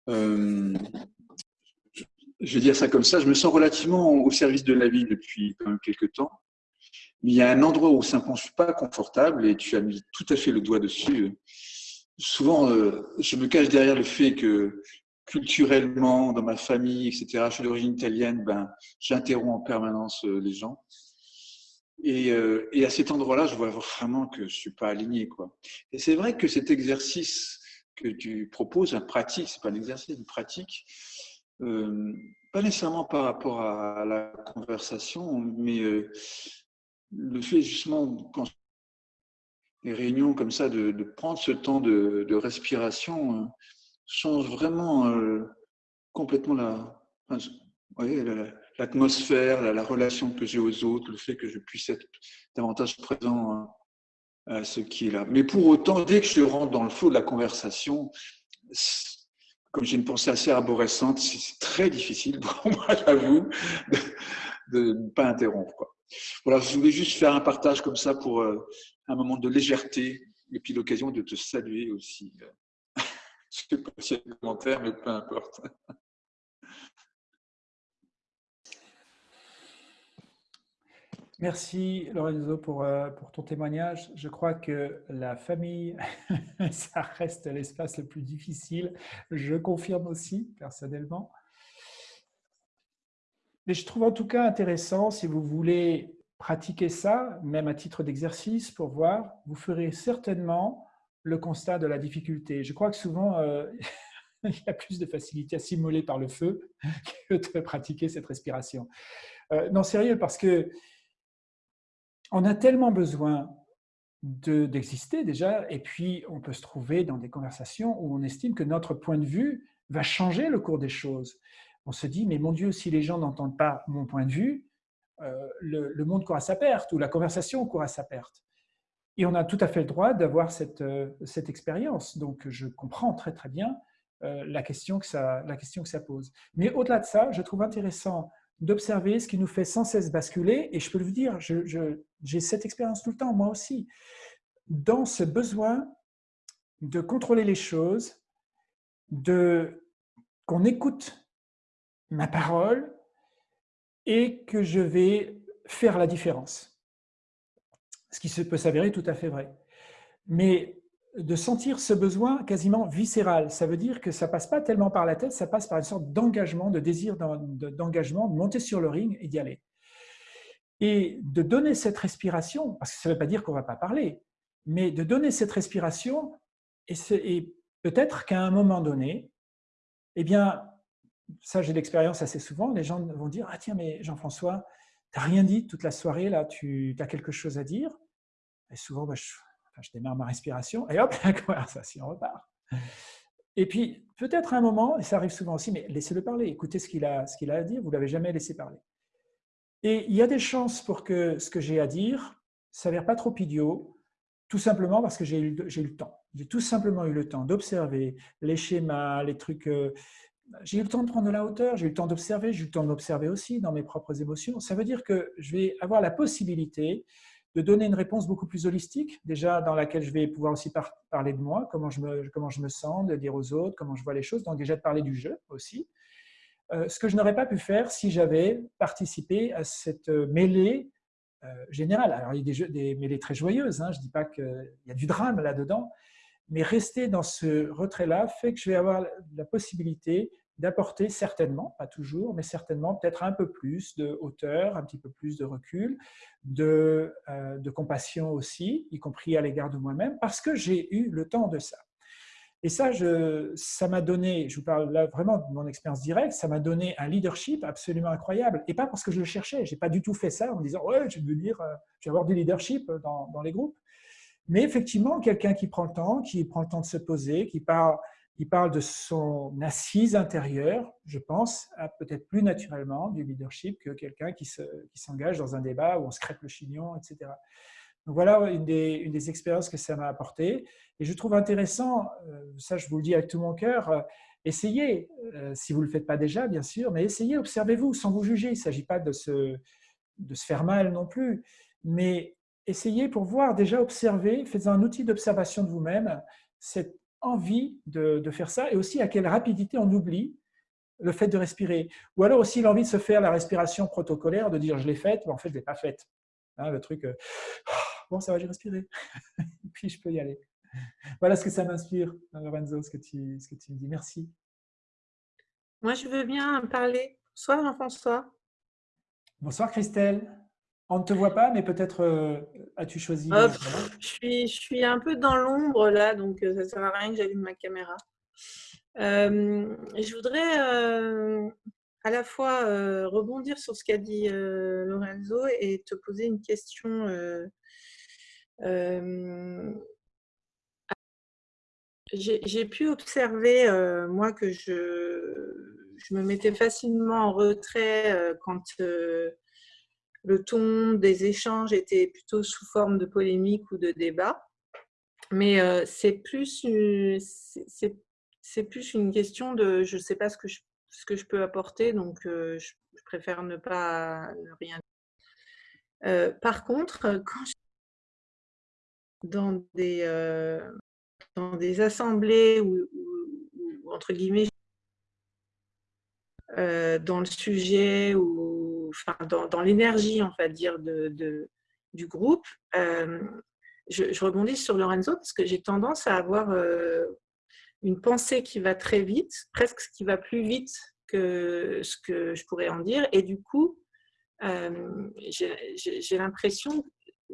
je vais dire ça comme ça, je me sens relativement au service de la vie depuis quand même quelques temps. Il y a un endroit où je ne suis pas confortable et tu as mis tout à fait le doigt dessus souvent, euh, je me cache derrière le fait que culturellement, dans ma famille, etc., je suis d'origine italienne, ben, j'interromps en permanence euh, les gens. Et, euh, et à cet endroit-là, je vois vraiment que je suis pas aligné. Quoi. Et c'est vrai que cet exercice que tu proposes, un pratique, c'est pas un exercice, une pratique, pas nécessairement par rapport à la conversation, mais le fait justement, quand les réunions comme ça, de, prendre ce temps de, respiration, euh, change vraiment euh, complètement la, l'atmosphère, la, relation que j'ai aux autres, le fait que je puisse être davantage présent hein, à ce qui est là. Mais pour autant, dès que je rentre dans le flot de la conversation, comme j'ai une pensée assez arborescente, c'est très difficile pour [laughs] moi, j'avoue, de ne pas interrompre. Quoi. Voilà, je voulais juste faire un partage comme ça pour euh, un moment de légèreté et puis l'occasion de te saluer aussi. [laughs] Je ne sais pas si commentaires, mais peu importe. Merci Lorenzo pour, euh, pour ton témoignage. Je crois que la famille, [laughs] ça reste l'espace le plus difficile. Je confirme aussi personnellement. Mais je trouve en tout cas intéressant, si vous voulez pratiquer ça, même à titre d'exercice, pour voir, vous ferez certainement le constat de la difficulté. Je crois que souvent, euh, [laughs] il y a plus de facilité à s'immoler par le feu [laughs] que de pratiquer cette respiration. Euh, non, sérieux, parce que on a tellement besoin d'exister déjà, et puis on peut se trouver dans des conversations où on estime que notre point de vue va changer le cours des choses. On se dit, mais mon Dieu, si les gens n'entendent pas mon point de vue, euh, le, monde court à sa perte ou la conversation court à sa perte. Et on a tout à fait le droit d'avoir cette, euh, cette expérience. Donc, je comprends très très bien euh, la, question que ça, la question que ça pose. Mais au-delà de ça, je trouve intéressant d'observer ce qui nous fait sans cesse basculer. Et je peux vous dire, j'ai cette expérience tout le temps, moi aussi, dans ce besoin de contrôler les choses, de qu'on écoute ma parole, et que je vais faire la différence. Ce qui peut s'avérer tout à fait vrai. Mais de sentir ce besoin quasiment viscéral, ça veut dire que ça passe pas tellement par la tête, ça passe par une sorte d'engagement, de désir d'engagement, de monter sur le ring et d'y aller. Et de donner cette respiration, parce que ça ne veut pas dire qu'on ne va pas parler, mais de donner cette respiration, et, et peut-être qu'à un moment donné, eh bien, ça j'ai l'expérience assez souvent, les gens vont dire « Ah tiens, mais Jean-François, tu n'as rien dit toute la soirée, là, tu as quelque chose à dire ?» Et souvent, je, démarre ma respiration et hop, [laughs] la conversation repart. Et puis, peut-être à un moment, et ça arrive souvent aussi, mais laissez-le parler, écoutez ce qu'il a, à dire, vous ne l'avez jamais laissé parler. Et il y a des chances pour que ce que j'ai à dire s'avère pas trop idiot, tout simplement parce que j'ai eu, eu, le temps. J'ai tout simplement eu le temps d'observer les schémas, les trucs, euh, j'ai eu le temps de prendre de la hauteur, j'ai eu le temps d'observer, j'ai eu le temps d'observer aussi dans mes propres émotions. Ça veut dire que je vais avoir la possibilité de donner une réponse beaucoup plus holistique, déjà dans laquelle je vais pouvoir aussi parler de moi, comment je, me, comment je me sens, de dire aux autres, comment je vois les choses, donc déjà de parler du jeu aussi. Euh, ce que je n'aurais pas pu faire si j'avais participé à cette mêlée euh, générale. Alors, il y a des mêlées très joyeuses, hein, je ne dis pas qu'il y a du drame là-dedans, mais rester dans ce retrait-là fait que je vais avoir la possibilité d'apporter certainement, pas toujours, mais certainement peut-être un peu plus de hauteur, un petit peu plus de recul, de, euh, compassion aussi, y compris à l'égard de moi-même, parce que j'ai eu le temps de ça. Et ça, ça m'a donné, je vous parle là vraiment de mon expérience directe, ça m'a donné un leadership absolument incroyable. Et pas parce que je le cherchais, je n'ai pas du tout fait ça en me disant « ouais, je vais, dire, euh, je vais avoir du leadership dans les groupes ». Mais effectivement, quelqu'un qui prend le temps, qui prend le temps de se poser, qui parle, qui parle de son assise intérieure, je pense, a peut-être plus naturellement du leadership que quelqu'un qui s'engage dans un débat où on se crêpe le chignon, etc. Donc voilà une des, une des expériences que ça m'a apporté. Et je trouve intéressant, euh, ça je vous le dis avec tout mon cœur, euh, essayez, euh, si vous ne le faites pas déjà, bien sûr, mais essayez, observez-vous sans vous juger. Il ne s'agit pas de se, de se faire mal non plus, mais essayez pour voir, déjà observer, faites un outil d'observation de vous-même, cette envie de, de, faire ça et aussi à quelle rapidité on oublie le fait de respirer. Ou alors aussi l'envie de se faire la respiration protocolaire, de dire je l'ai faite, mais en fait je ne l'ai pas faite. Hein, le truc, euh, bon ça va, j'ai respiré, [laughs] puis je peux y aller. Voilà ce que ça m'inspire, Lorenzo, ce que, tu, ce que tu me dis. Merci. Moi, je veux bien parler. Bonsoir Jean-François. Bonsoir Christelle. On ne te voit pas, mais peut-être euh, as-tu choisi oh, je, suis, je suis un peu dans l'ombre là, donc euh, ça ne sert à rien que j'allume ma caméra. Euh, je voudrais à la fois rebondir sur ce qu'a dit Lorenzo et te poser une question. J'ai pu observer, moi, que je, je, me mettais facilement en retrait quand le ton des échanges était plutôt sous forme de polémique ou de débat. Mais euh, c'est plus, plus une question de je ne sais pas ce que je, ce que je peux apporter, donc euh, je, préfère ne pas ne rien dire. Euh, par contre, quand je dans des, dans des assemblées ou, entre guillemets, dans le sujet ou dans, l'énergie, on va dire, du groupe, euh, je, rebondis sur Lorenzo parce que j'ai tendance à avoir euh, une pensée qui va très vite, presque qui va plus vite que ce que je pourrais en dire. Et du coup, euh, j'ai l'impression,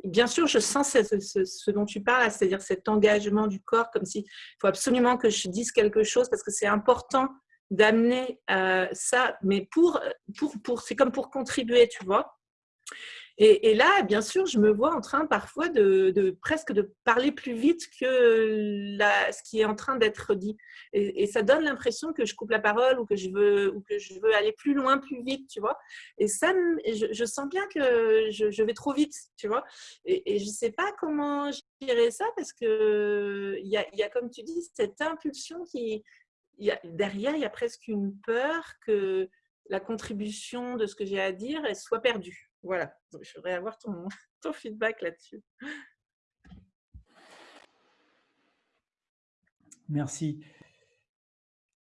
bien sûr, je sens ce, ce dont tu parles, c'est-à-dire cet engagement du corps, comme s'il faut absolument que je dise quelque chose parce que c'est important d'amener euh, ça, mais pour, pour, pour c'est comme pour contribuer, tu vois. Et, là, bien sûr, je me vois en train parfois de, de presque de parler plus vite que la, ce qui est en train d'être dit. Et, ça donne l'impression que je coupe la parole ou que je veux ou que je veux aller plus loin, plus vite, tu vois. Et ça, je, sens bien que je, je, vais trop vite, tu vois. Et, je ne sais pas comment gérer ça parce que il y a, y a, comme tu dis, cette impulsion qui, derrière, il y a presque une peur que la contribution de ce que j'ai à dire soit perdue. Voilà, je voudrais avoir ton, [laughs] ton feedback là-dessus. Merci.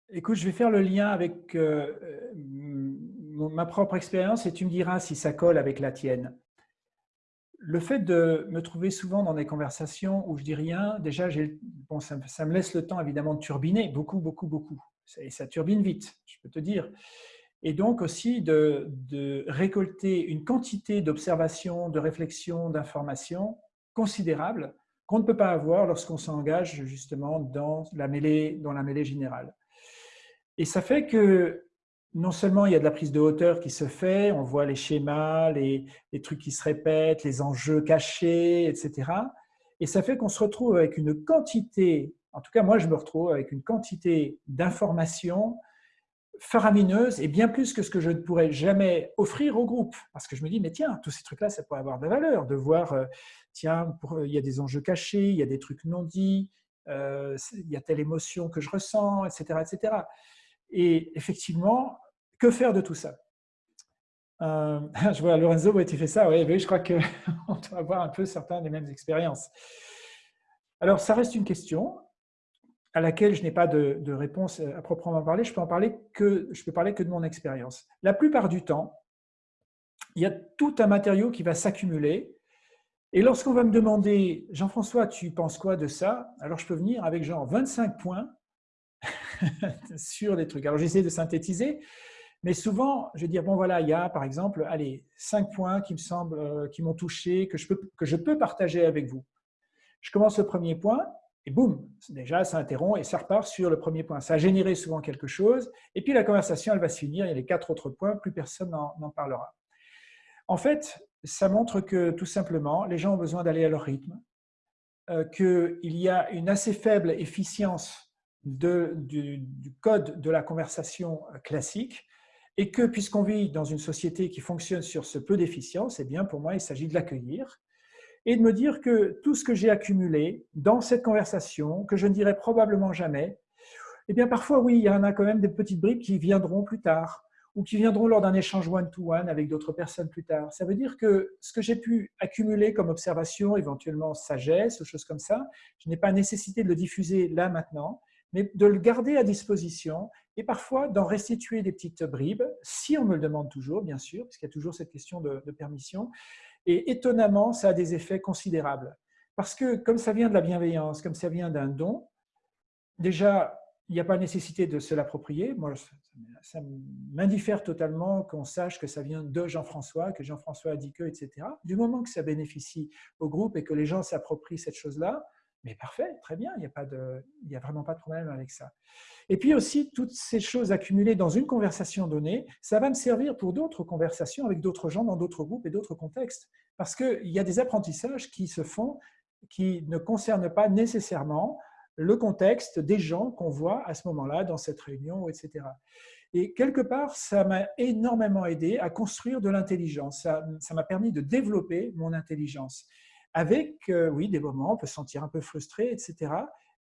Écoute, je vais faire le lien avec euh, euh, ma propre expérience et tu me diras si ça colle avec la tienne le fait de me trouver souvent dans des conversations où je dis rien, déjà, bon, ça, me laisse le temps évidemment de turbiner, beaucoup, beaucoup, beaucoup. Et ça turbine vite, je peux te dire. Et donc aussi de, récolter une quantité d'observations, de réflexions, d'informations considérables qu'on ne peut pas avoir lorsqu'on s'engage justement dans la, mêlée, dans la mêlée générale. Et ça fait que non seulement il y a de la prise de hauteur qui se fait, on voit les schémas, les, trucs qui se répètent, les enjeux cachés, etc. Et ça fait qu'on se retrouve avec une quantité, en tout cas moi je me retrouve avec une quantité d'informations faramineuses et bien plus que ce que je ne pourrais jamais offrir au groupe. Parce que je me dis, mais tiens, tous ces trucs-là, ça pourrait avoir de la valeur, de voir, euh, tiens, il y a des enjeux cachés, il y a des trucs non dits, euh, il y a telle émotion que je ressens, etc. etc. Et effectivement, que faire de tout ça? Euh, [laughs] je vois Lorenzo, tu fais ça, oui, je crois qu'on [laughs] doit avoir un peu certains des mêmes expériences. Alors, ça reste une question à laquelle je n'ai pas de, de, réponse à proprement parler. Je peux en parler que je peux parler que de mon expérience. La plupart du temps, il y a tout un matériau qui va s'accumuler. Et lorsqu'on va me demander, Jean-François, tu penses quoi de ça? Alors, je peux venir avec genre 25 points [laughs] sur les trucs. Alors, j'essaie de synthétiser, mais souvent, je vais dire, bon voilà, il y a par exemple, allez, 5 points qui me semblent, euh, qui m'ont touché, que je, peux, que je peux partager avec vous. Je commence le premier point, et boum, déjà, ça interrompt et ça repart sur le premier point. Ça a généré souvent quelque chose, et puis la conversation, elle va se finir, il y a les quatre autres points, plus personne n'en parlera. En fait, ça montre que tout simplement, les gens ont besoin d'aller à leur rythme, euh, qu'il y a une assez faible efficience du, code de la conversation classique, et que puisqu'on vit dans une société qui fonctionne sur ce peu d'efficience, eh bien pour moi, il s'agit de l'accueillir et de me dire que tout ce que j'ai accumulé dans cette conversation, que je ne dirai probablement jamais, eh bien parfois oui, il y en a quand même des petites bribes qui viendront plus tard ou qui viendront lors d'un échange one-to-one avec d'autres personnes plus tard. Ça veut dire que ce que j'ai pu accumuler comme observation, éventuellement sagesse ou choses comme ça, je n'ai pas nécessité de le diffuser là maintenant, mais de le garder à disposition et parfois d'en restituer des petites bribes, si on me le demande toujours, bien sûr, parce qu'il y a toujours cette question de, permission. Et étonnamment, ça a des effets considérables. Parce que comme ça vient de la bienveillance, comme ça vient d'un don, déjà, il n'y a pas nécessité de se l'approprier. Moi, ça m'indiffère totalement qu'on sache que ça vient de Jean-François, que Jean-François a dit que, etc. Du moment que ça bénéficie au groupe et que les gens s'approprient cette chose-là, mais parfait, très bien, il n'y a, pas de, a vraiment pas de problème avec ça. Et puis aussi, toutes ces choses accumulées dans une conversation donnée, ça va me servir pour d'autres conversations avec d'autres gens dans d'autres groupes et d'autres contextes. Parce qu'il y a des apprentissages qui se font qui ne concernent pas nécessairement le contexte des gens qu'on voit à ce moment-là dans cette réunion, etc. Et quelque part, ça m'a énormément aidé à construire de l'intelligence. Ça m'a permis de développer mon intelligence avec, euh, oui, des moments, on peut se sentir un peu frustré, etc.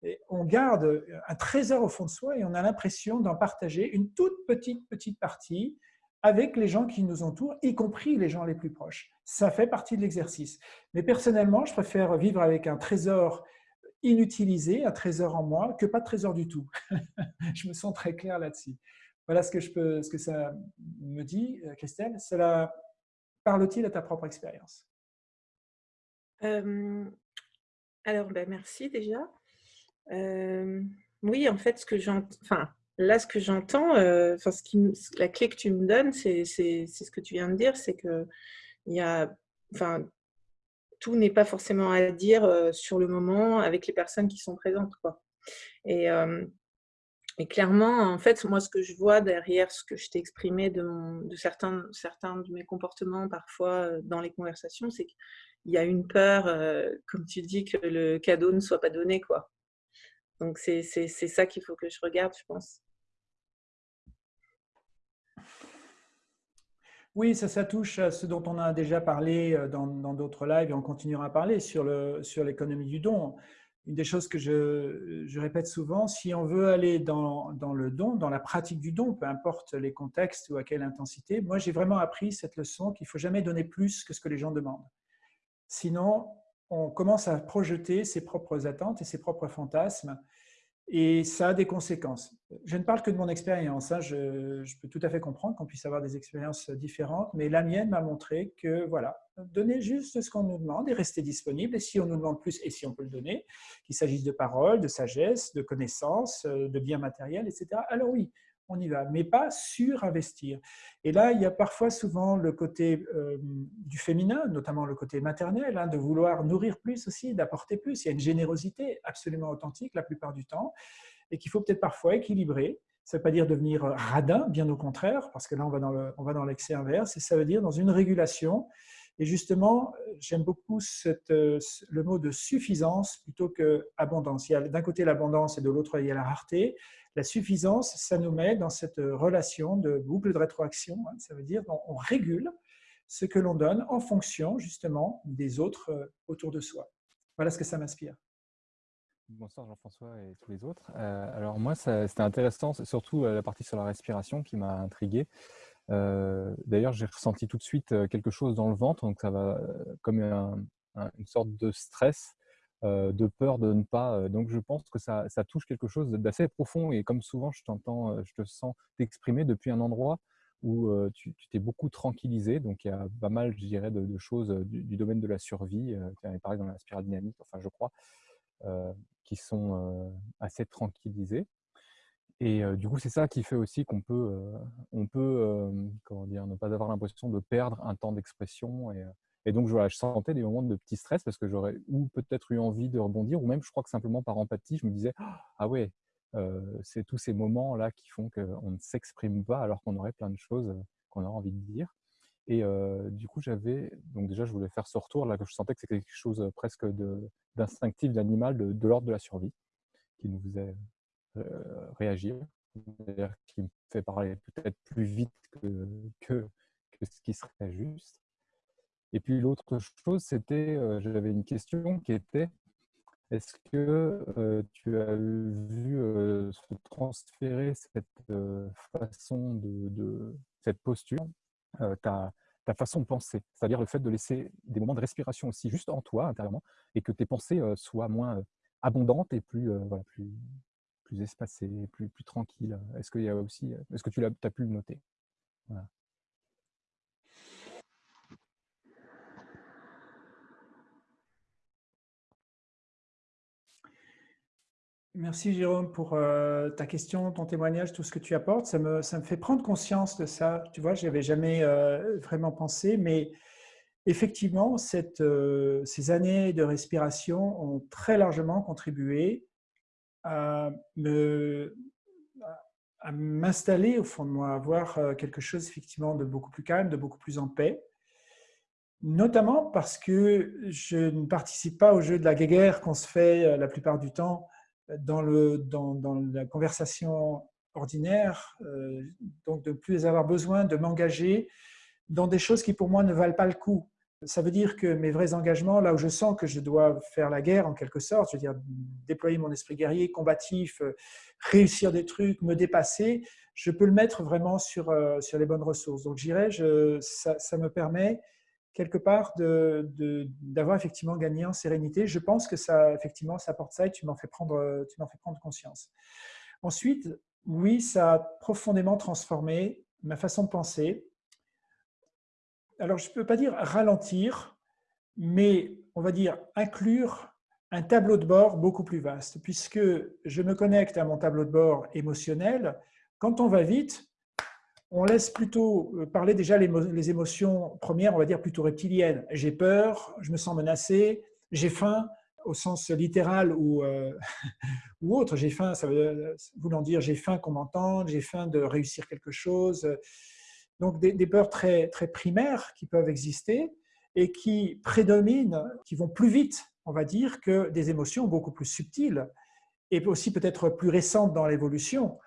Et on garde un trésor au fond de soi et on a l'impression d'en partager une toute petite, petite partie avec les gens qui nous entourent, y compris les gens les plus proches. Ça fait partie de l'exercice. Mais personnellement, je préfère vivre avec un trésor inutilisé, un trésor en moi, que pas de trésor du tout. [laughs] je me sens très clair là-dessus. Voilà ce que, je peux, ce que ça me dit, euh, Christelle. Cela parle-t-il à ta propre expérience? Alors, ben, merci déjà. oui, en fait, ce que j'entends, enfin, là, ce que j'entends, la clé que tu me donnes, c'est ce que tu viens de dire, c'est que y a, tout n'est pas forcément à dire sur le moment avec les personnes qui sont présentes, quoi. Et, et clairement, en fait, moi, ce que je vois derrière ce que je t'ai exprimé de, de certains, certains de mes comportements parfois dans les conversations, c'est que il y a une peur, euh, comme tu dis, que le cadeau ne soit pas donné. quoi. Donc, c'est ça qu'il faut que je regarde, je pense. Oui, ça, ça touche à ce dont on a déjà parlé euh, dans d'autres lives et on continuera à parler sur l'économie sur du don. Une des choses que je, je, répète souvent, si on veut aller dans, dans, le don, dans la pratique du don, peu importe les contextes ou à quelle intensité, moi j'ai vraiment appris cette leçon qu'il ne faut jamais donner plus que ce que les gens demandent. Sinon, on commence à projeter ses propres attentes et ses propres fantasmes et ça a des conséquences. Je ne parle que de mon expérience. Hein. Je, peux tout à fait comprendre qu'on puisse avoir des expériences différentes, mais la mienne m'a montré que, voilà, donner juste ce qu'on nous demande et rester disponible. Et si on nous demande plus, et si on peut le donner, qu'il s'agisse de paroles, de sagesse, de connaissances, de biens matériels, etc., alors oui, on y va, mais pas surinvestir. Et là, il y a parfois souvent le côté euh, du féminin, notamment le côté maternel, hein, de vouloir nourrir plus aussi, d'apporter plus. Il y a une générosité absolument authentique la plupart du temps et qu'il faut peut-être parfois équilibrer. Ça ne veut pas dire devenir radin, bien au contraire, parce que là, on va dans l'excès inverse, et ça veut dire dans une régulation. Et justement, j'aime beaucoup cette, le mot de suffisance plutôt que abondance. Il y a d'un côté l'abondance et de l'autre, il y a la rareté. La suffisance, ça nous met dans cette relation de boucle de rétroaction. Hein. ça veut dire qu'on régule ce que l'on donne en fonction justement des autres euh, autour de soi. Voilà ce que ça m'inspire. Bonsoir Jean-François et tous les autres. Euh, alors moi, c'était intéressant, surtout euh, la partie sur la respiration qui m'a intrigué. D'ailleurs, j'ai ressenti tout de suite quelque chose dans le ventre, donc ça va comme une sorte de stress, de peur de ne pas. donc, je pense que ça, touche quelque chose d'assez profond. Et comme souvent, je t'entends, je te sens t'exprimer depuis un endroit où tu t'es beaucoup tranquillisé. Donc, il y a pas mal, je dirais, de, choses du, domaine de la survie, euh, pareil dans la spirale dynamique, enfin, je crois, qui sont assez tranquillisés. Et du coup, c'est ça qui fait aussi qu'on peut, on peut comment dire, ne pas avoir l'impression de perdre un temps d'expression. Et, et, donc, voilà, je sentais des moments de petit stress parce que j'aurais ou peut-être eu envie de rebondir, ou même, je crois que simplement par empathie, je me disais Ah ouais, c'est tous ces moments-là qui font qu'on ne s'exprime pas alors qu'on aurait plein de choses qu'on aurait envie de dire. Et du coup, j'avais, donc déjà, je voulais faire ce retour là, que je sentais que c'était quelque chose presque d'instinctif, d'animal, de l'ordre de la survie, qui nous faisait réagir, qui me fait parler peut-être plus vite que, ce qui serait juste. Et puis l'autre chose, c'était, j'avais une question qui était, est-ce que tu as vu se transférer cette façon de, cette posture, ta, façon de penser, c'est-à-dire le fait de laisser des moments de respiration aussi juste en toi intérieurement, et que tes pensées soient moins abondantes et plus, plus espacées, plus, plus tranquilles. Est-ce qu'il y a aussi, est-ce que tu as, pu le noter? Merci Jérôme pour ta question, ton témoignage, tout ce que tu apportes. Ça me, ça me fait prendre conscience de ça. Tu vois, je n'avais jamais vraiment pensé, mais effectivement, cette, ces années de respiration ont très largement contribué à m'installer au fond de moi, à avoir quelque chose effectivement de beaucoup plus calme, de beaucoup plus en paix. Notamment parce que je ne participe pas au jeu de la guerre qu'on se fait la plupart du temps dans, le, dans, la conversation ordinaire, euh, donc de ne plus avoir besoin de m'engager dans des choses qui pour moi ne valent pas le coup. Ça veut dire que mes vrais engagements, là où je sens que je dois faire la guerre en quelque sorte, je veux dire déployer mon esprit guerrier, combatif, euh, réussir des trucs, me dépasser, je peux le mettre vraiment sur, euh, sur les bonnes ressources. Donc j'irai, ça, ça me permet quelque part d'avoir effectivement gagné en sérénité. Je pense que ça, effectivement, ça apporte ça et tu m'en fais, tu fais prendre conscience. Ensuite, oui, ça a profondément transformé ma façon de penser. Alors, je ne peux pas dire ralentir, mais on va dire inclure un tableau de bord beaucoup plus vaste, puisque je me connecte à mon tableau de bord émotionnel. Quand on va vite, on laisse plutôt euh, parler déjà les émotions premières, on va dire plutôt reptiliennes. J'ai peur, je me sens menacé, j'ai faim au sens littéral ou, euh, [laughs] ou autre. J'ai faim, ça veut voulant dire j'ai faim qu'on m'entende, j'ai faim de réussir quelque chose. Donc des, peurs très, très primaires qui peuvent exister et qui prédominent, qui vont plus vite, on va dire, que des émotions beaucoup plus subtiles et aussi peut-être plus récentes dans l'évolution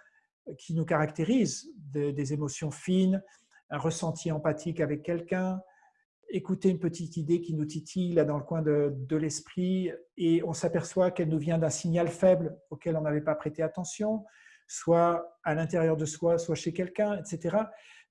qui nous caractérise, des émotions fines, un ressenti empathique avec quelqu'un, écouter une petite idée qui nous titille dans le coin de l'esprit et on s'aperçoit qu'elle nous vient d'un signal faible auquel on n'avait pas prêté attention, soit à l'intérieur de soi, soit chez quelqu'un, etc.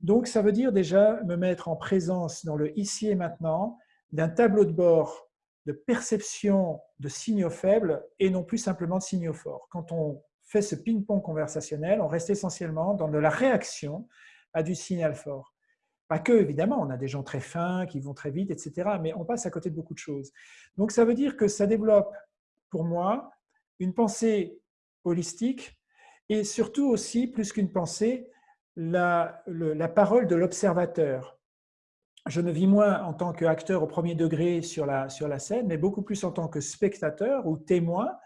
Donc ça veut dire déjà me mettre en présence dans le ici et maintenant d'un tableau de bord de perception de signaux faibles et non plus simplement de signaux forts. Quand on fait ce ping-pong conversationnel, on reste essentiellement dans de la réaction à du signal fort. Pas que, évidemment, on a des gens très fins, qui vont très vite, etc., mais on passe à côté de beaucoup de choses. Donc, ça veut dire que ça développe, pour moi, une pensée holistique et surtout aussi, plus qu'une pensée, la, parole de l'observateur. Je ne vis moins en tant qu'acteur au premier degré sur la, sur la scène, mais beaucoup plus en tant que spectateur ou témoin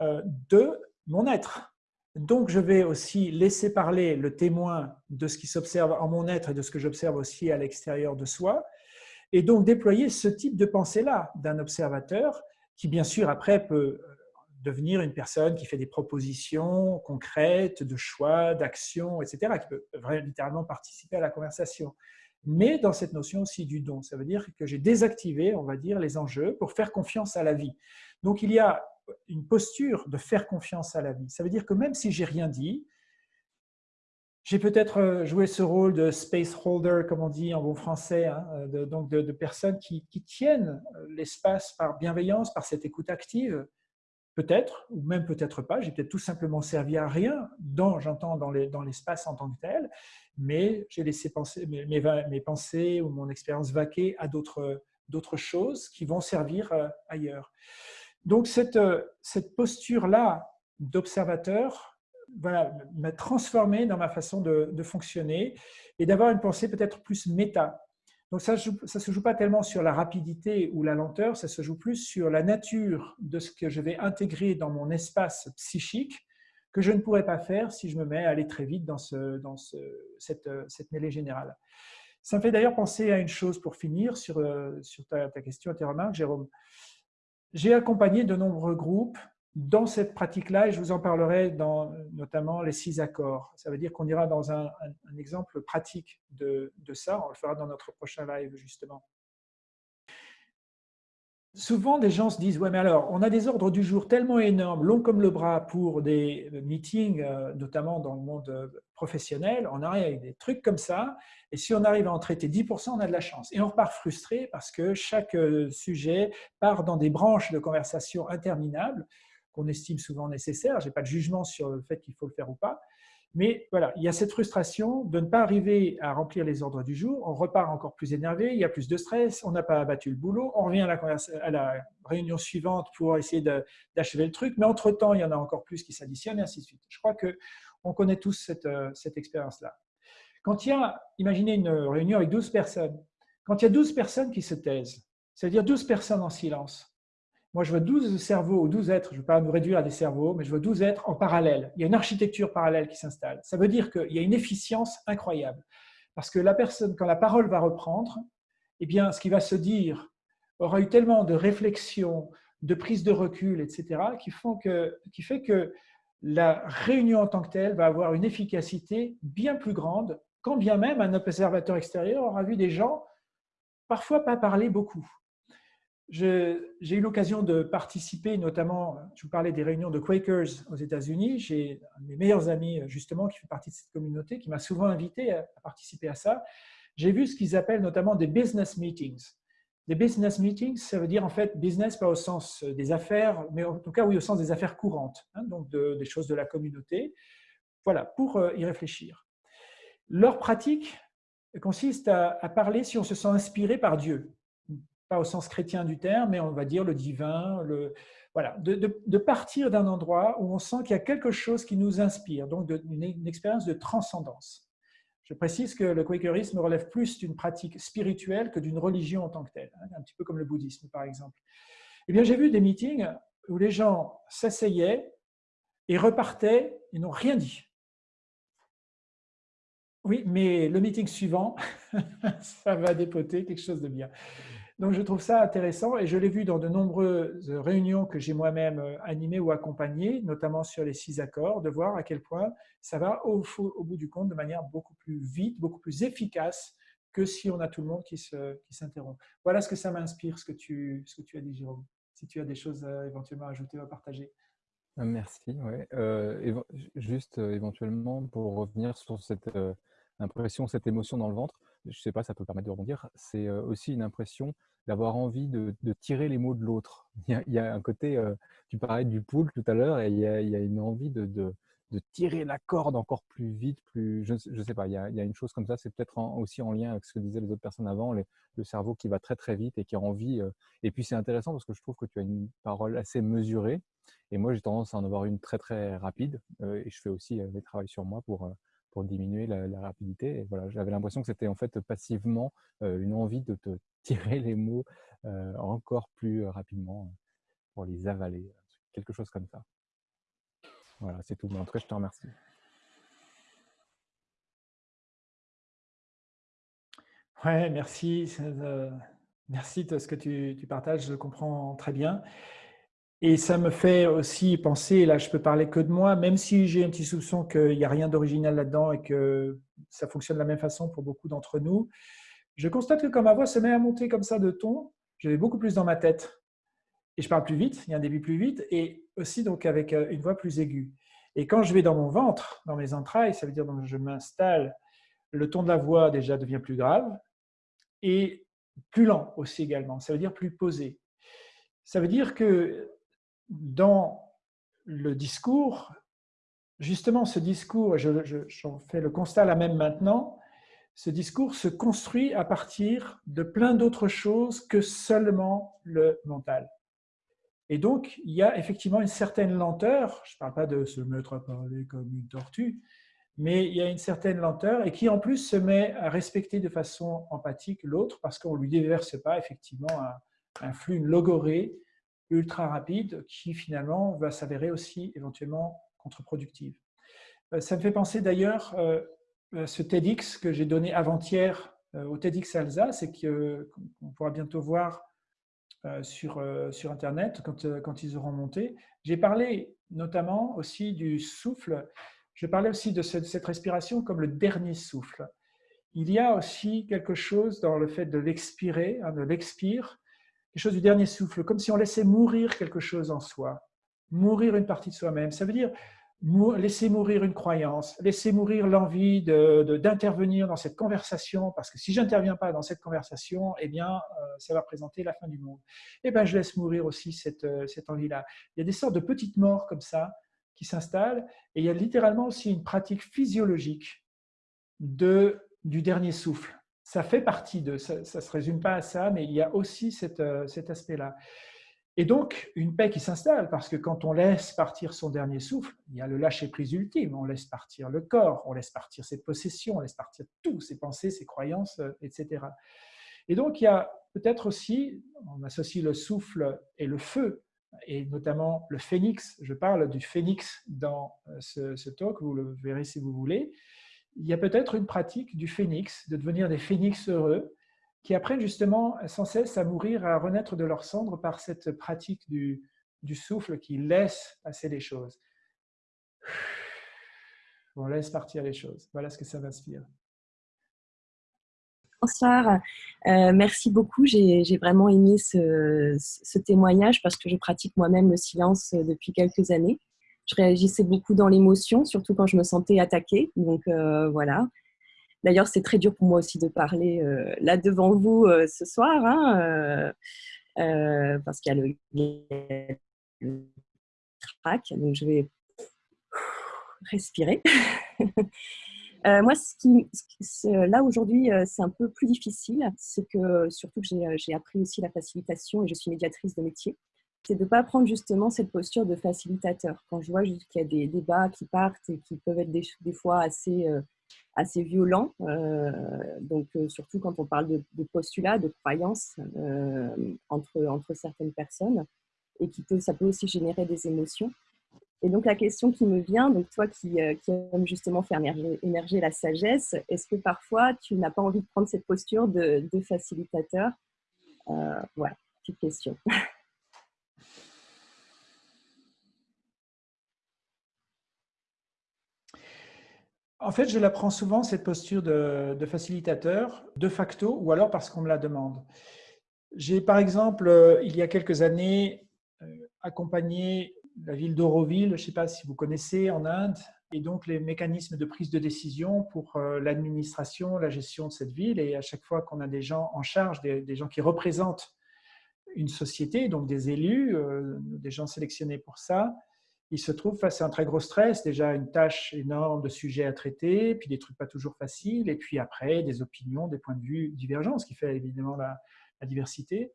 euh, de mon être. Donc, je vais aussi laisser parler le témoin de ce qui s'observe en mon être et de ce que j'observe aussi à l'extérieur de soi, et donc déployer ce type de pensée-là d'un observateur qui, bien sûr, après peut devenir une personne qui fait des propositions concrètes, de choix, d'actions, etc., qui peut littéralement participer à la conversation. Mais dans cette notion aussi du don, ça veut dire que j'ai désactivé, on va dire, les enjeux pour faire confiance à la vie. Donc il y a une posture de faire confiance à la vie. Ça veut dire que même si j'ai rien dit, j'ai peut-être joué ce rôle de space holder, comme on dit en bon français, hein, de, donc de, personnes qui, qui tiennent l'espace par bienveillance, par cette écoute active. Peut-être, ou même peut-être pas, j'ai peut-être tout simplement servi à rien, j'entends dans l'espace en tant que tel, mais j'ai laissé penser, mes, pensées ou mon expérience vaquer à d'autres choses qui vont servir euh, ailleurs. Donc cette, euh, cette posture-là d'observateur voilà, m'a transformé dans ma façon de fonctionner et d'avoir une pensée peut-être plus méta. Donc ça ne se joue pas tellement sur la rapidité ou la lenteur, ça se joue plus sur la nature de ce que je vais intégrer dans mon espace psychique que je ne pourrais pas faire si je me mets à aller très vite dans, ce, cette, mêlée générale. Ça me fait d'ailleurs penser à une chose pour finir sur, euh, ta, ta question et tes remarques, Jérôme. J'ai accompagné de nombreux groupes dans cette pratique-là, et je vous en parlerai dans notamment les six accords. Ça veut dire qu'on ira dans un, exemple pratique de, ça, on le fera dans notre prochain live justement. Souvent, des gens se disent, ouais, mais alors, on a des ordres du jour tellement énormes, longs comme le bras pour des meetings, euh, notamment dans le monde euh, professionnel, on arrive avec des trucs comme ça, et si on arrive à en traiter 10%, on a de la chance. Et on repart frustré parce que chaque euh, sujet part dans des branches de conversation interminables, qu'on estime souvent nécessaire. Je n'ai pas de jugement sur le fait qu'il faut le faire ou pas. Mais voilà, il y a cette frustration de ne pas arriver à remplir les ordres du jour. On repart encore plus énervé, il y a plus de stress, on n'a pas abattu le boulot, on revient à la, réunion suivante pour essayer d'achever le truc, mais entre-temps, il y en a encore plus qui s'additionnent et ainsi de suite. Je crois qu'on connaît tous cette, euh, cette expérience-là. Quand il y a, imaginez une réunion avec 12 personnes, quand il y a 12 personnes qui se taisent, c'est-à-dire 12 personnes en silence, moi, je vois 12 cerveaux ou 12 êtres, je ne veux pas nous réduire à des cerveaux, mais je vois 12 êtres en parallèle. Il y a une architecture parallèle qui s'installe. Ça veut dire qu'il y a une efficience incroyable. Parce que la personne, quand la parole va reprendre, eh bien, ce qui va se dire aura eu tellement de réflexion, de prise de recul, etc., qui, font qui fait que la réunion en tant que telle va avoir une efficacité bien plus grande, quand bien même un observateur extérieur aura vu des gens parfois pas parler beaucoup. J'ai eu l'occasion de participer, notamment, je vous parlais des réunions de Quakers aux États-Unis. J'ai un de mes meilleurs amis, justement, qui fait partie de cette communauté, qui m'a souvent invité à, participer à ça. J'ai vu ce qu'ils appellent notamment des business meetings. Des business meetings, ça veut dire en fait business pas au sens des affaires, mais en tout cas oui au sens des affaires courantes, hein, donc des choses de la communauté. Voilà, pour euh, y réfléchir. Leur pratique consiste à parler si on se sent inspiré par Dieu pas au sens chrétien du terme, mais on va dire le divin, le, voilà, de, partir d'un endroit où on sent qu'il y a quelque chose qui nous inspire, donc une, expérience de transcendance. Je précise que le quakerisme relève plus d'une pratique spirituelle que d'une religion en tant que telle, hein, un petit peu comme le bouddhisme par exemple. Eh bien, j'ai vu des meetings où les gens s'asseyaient et repartaient et n'ont rien dit. Oui, mais le meeting suivant, [laughs] ça va dépoter quelque chose de bien. Donc, je trouve ça intéressant et je l'ai vu dans de nombreuses réunions que j'ai moi-même euh, animées ou accompagnées, notamment sur les six accords, de voir à quel point ça va au, bout du compte de manière beaucoup plus vite, beaucoup plus efficace que si on a tout le monde qui s'interrompt. Voilà ce que ça m'inspire, ce, que tu, as dit, Jérôme. Si tu as des choses éventuellement à ajouter ou à partager. Euh, merci. Euh, juste éventuellement pour revenir sur cette impression, cette émotion dans le ventre, je ne sais pas, ça peut permettre de rebondir, c'est aussi une impression d'avoir envie de, tirer les mots de l'autre. [laughs] Il, y a un côté, tu parlais du pool tout à l'heure, et il y, a, une envie de, de, tirer la corde encore plus vite, plus, je ne sais pas, il y, a, une chose comme ça, c'est peut-être aussi en lien avec ce que disaient les autres personnes avant, le cerveau qui va très très vite et qui a envie. et puis c'est intéressant parce que je trouve que tu as une parole assez mesurée, et moi j'ai tendance à en avoir une très très rapide, et je fais aussi des travaux sur moi pour diminuer la, rapidité. Et voilà, j'avais l'impression que c'était en fait passivement une envie de te [laughs] tirer les mots encore plus rapidement pour les avaler, quelque chose comme ça. Voilà, c'est tout. En tout cas, je te remercie. Ouais, merci. merci de ce que tu, partages, je comprends très bien. Et ça me fait aussi penser, là je peux parler que de moi, même si j'ai un petit soupçon qu'il n'y a rien d'original là-dedans et que ça fonctionne de la même façon pour beaucoup d'entre nous, je constate que quand ma voix se met à monter comme ça de ton, je vais beaucoup plus dans ma tête. Et je parle plus vite, il y a un début plus vite, et aussi donc avec euh, une voix plus aiguë. Et quand je vais dans mon ventre, dans mes entrailles, ça veut dire que je m'installe, le ton de la voix déjà devient plus grave et plus lent aussi également. Ça veut dire plus posé. Ça veut dire que dans le discours, justement ce discours, j'en fais le constat là même maintenant, ce discours se construit à partir de plein d'autres choses que seulement le mental. Et donc, il y a effectivement une certaine lenteur, je ne parle pas de se mettre à parler comme une tortue, mais il y a une certaine lenteur et qui en plus se met à respecter de façon empathique l'autre parce qu'on ne lui déverse pas effectivement un, flux, une logorée ultra rapide qui finalement va s'avérer aussi éventuellement contre-productive. Euh, ça me fait penser d'ailleurs euh, à ce TEDx que j'ai donné avant-hier euh, au TEDx Alsace et qu'on pourra bientôt voir sur, sur Internet quand, quand ils auront monté. J'ai parlé notamment aussi du souffle, je parlais aussi de cette, respiration comme le dernier souffle. Il y a aussi quelque chose dans le fait de l'expirer, hein, de l'expire, quelque chose du dernier souffle, comme si on laissait mourir quelque chose en soi, mourir une partie de soi-même. Ça veut dire laisser mourir une croyance, laisser mourir l'envie d'intervenir de, dans cette conversation, parce que si je n'interviens pas dans cette conversation, eh bien, euh, ça va représenter la fin du monde. Eh bien, je laisse mourir aussi cette, euh, cette envie-là. Il y a des sortes de petites morts comme ça qui s'installent, et il y a littéralement aussi une pratique physiologique de, du dernier souffle. Ça fait partie de, ça ne se résume pas à ça, mais il y a aussi euh, cet aspect-là. Et donc, une paix qui s'installe, parce que quand on laisse partir son dernier souffle, il y a le lâcher-prise ultime, on laisse partir le corps, on laisse partir ses possessions, on laisse partir tout, ses pensées, ses croyances, euh, etc. Et donc, il y a peut-être aussi, on associe le souffle et le feu, et notamment le phénix, je parle du phénix dans euh, ce talk, vous le verrez si vous voulez, il y a peut-être une pratique du phénix, de devenir des phénix heureux, qui apprennent justement sans cesse à mourir, à renaître de leur cendre par cette pratique du, du souffle qui laisse passer les choses. On laisse partir les choses. Voilà ce que ça m'inspire. Bonsoir, euh, merci beaucoup. J'ai vraiment aimé ce, témoignage parce que je pratique moi-même le silence depuis quelques années. Je réagissais beaucoup dans l'émotion, surtout quand je me sentais attaquée. Donc euh, voilà, D'ailleurs, c'est très dur pour moi aussi de parler euh, là devant vous euh, ce soir, hein, parce qu'il y a le, le trac, donc je vais respirer. [laughs] moi, ce qui, là aujourd'hui, c'est un peu plus difficile, c'est que surtout que j'ai appris aussi la facilitation et je suis médiatrice de métier c'est de ne pas prendre justement cette posture de facilitateur. Quand je vois qu'il y a des débats qui partent et qui peuvent être des, fois assez assez violent, euh, donc euh, surtout quand on parle de, postulats, de croyances euh, entre, entre certaines personnes, et qui peut, ça peut aussi générer des émotions. Et donc la question qui me vient, donc toi qui, qui aimes justement faire émerger, la sagesse, est-ce que parfois tu n'as pas envie de prendre cette posture de, de facilitateur? Voilà, petite question. [laughs] En fait, je la prends souvent, cette posture de, facilitateur, de facto, ou alors parce qu'on me la demande. J'ai par exemple, euh, il y a quelques années, euh, accompagné la ville d'Auroville, je ne sais pas si vous connaissez, en Inde, et donc les mécanismes de prise de décision pour euh, l'administration, la gestion de cette ville. Et à chaque fois qu'on a des gens en charge, des, gens qui représentent une société, donc des élus, des gens sélectionnés pour ça, il se trouve face à un très gros stress, déjà une tâche énorme de sujets à traiter, puis des trucs pas toujours faciles, et puis après des opinions, des points de vue divergents, ce qui fait évidemment la, diversité.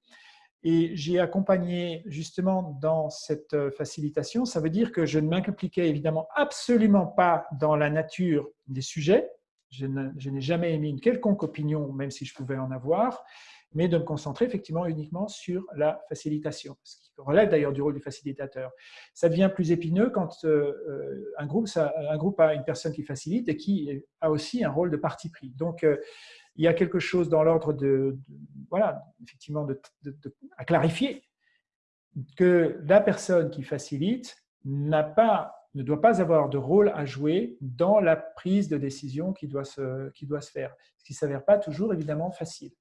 Et j'ai accompagné justement dans cette euh, facilitation, ça veut dire que je ne m'impliquais évidemment absolument pas dans la nature des sujets, je n'ai jamais émis une quelconque opinion, même si je pouvais en avoir, mais de me concentrer effectivement uniquement sur la facilitation, ce qui relève d'ailleurs du rôle du facilitateur. Ça devient plus épineux quand euh, euh, un, groupe, a une personne qui facilite et qui a aussi un rôle de parti pris. Donc, euh, il y a quelque chose dans l'ordre de, voilà, effectivement, à clarifier que la personne qui facilite n'a pas ne doit pas avoir de rôle à jouer dans la prise de décision qui doit se, qui doit se faire, ce qui ne s'avère pas toujours évidemment facile.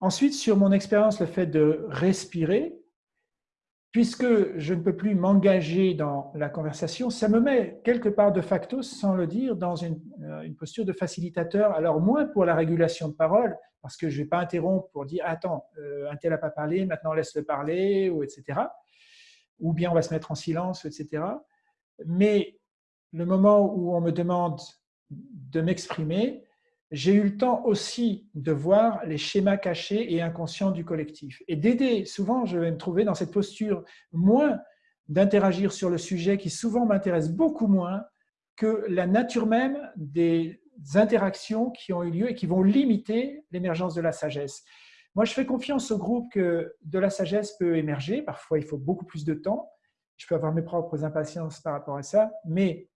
Ensuite, sur mon expérience, le fait de respirer, puisque je ne peux plus m'engager dans la conversation, ça me met quelque part de facto, sans le dire, dans une, euh, posture de facilitateur. Alors moins pour la régulation de parole, parce que je ne vais pas interrompre pour dire « Attends, euh, un tel n'a pas parlé, maintenant laisse-le parler », ou etc. Ou bien on va se mettre en silence, etc. Mais le moment où on me demande de m'exprimer, j'ai eu le temps aussi de voir les schémas cachés et inconscients du collectif et d'aider. Souvent, je vais me trouver dans cette posture moins d'interagir sur le sujet qui souvent m'intéresse beaucoup moins que la nature même des interactions qui ont eu lieu et qui vont limiter l'émergence de la sagesse. Moi, je fais confiance au groupe que de la sagesse peut émerger. Parfois, il faut beaucoup plus de temps. Je peux avoir mes propres impatiences par rapport à ça, mais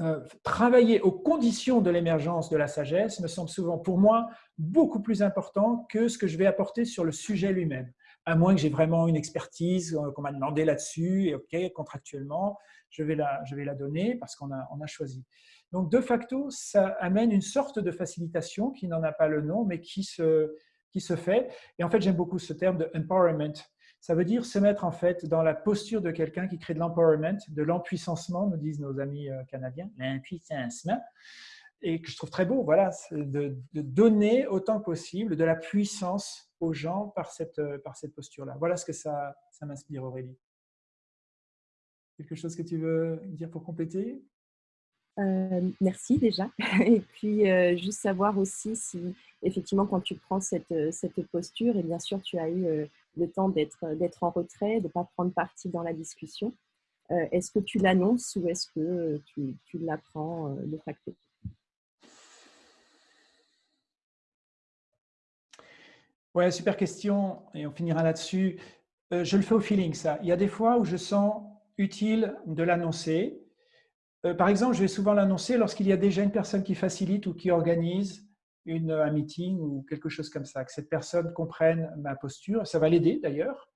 euh, travailler aux conditions de l'émergence de la sagesse me semble souvent, pour moi, beaucoup plus important que ce que je vais apporter sur le sujet lui-même. À moins que j'ai vraiment une expertise, euh, qu'on m'a demandé là-dessus, et OK, contractuellement, je vais la, donner parce qu'on a, on a choisi. Donc, de facto, ça amène une sorte de facilitation qui n'en a pas le nom, mais qui se, qui se fait. Et en fait, j'aime beaucoup ce terme de empowerment. Ça veut dire se mettre en fait dans la posture de quelqu'un qui crée de l'empowerment, de l'empuissancement, nous disent nos amis euh, canadiens, l'impuissancement, et que je trouve très beau, voilà, de, donner autant que possible de la puissance aux gens par cette, euh, par cette posture-là. Voilà ce que ça, ça m'inspire, Aurélie. Quelque chose que tu veux dire pour compléter? Euh, merci déjà. [laughs] Et puis, juste savoir aussi si, effectivement, quand tu prends cette, cette posture, et bien sûr, tu as eu le temps d'être en retrait, de ne pas prendre partie dans la discussion. Euh, est-ce que tu l'annonces ou est-ce que tu, l'apprends euh, de facto? Ouais, super question et on finira là-dessus. Euh, je le fais au feeling, ça. Il y a des fois où je sens utile de l'annoncer. par exemple, je vais souvent l'annoncer lorsqu'il y a déjà une personne qui facilite ou qui organise une, un meeting ou quelque chose comme ça, que cette personne comprenne ma posture. Ça va l'aider d'ailleurs.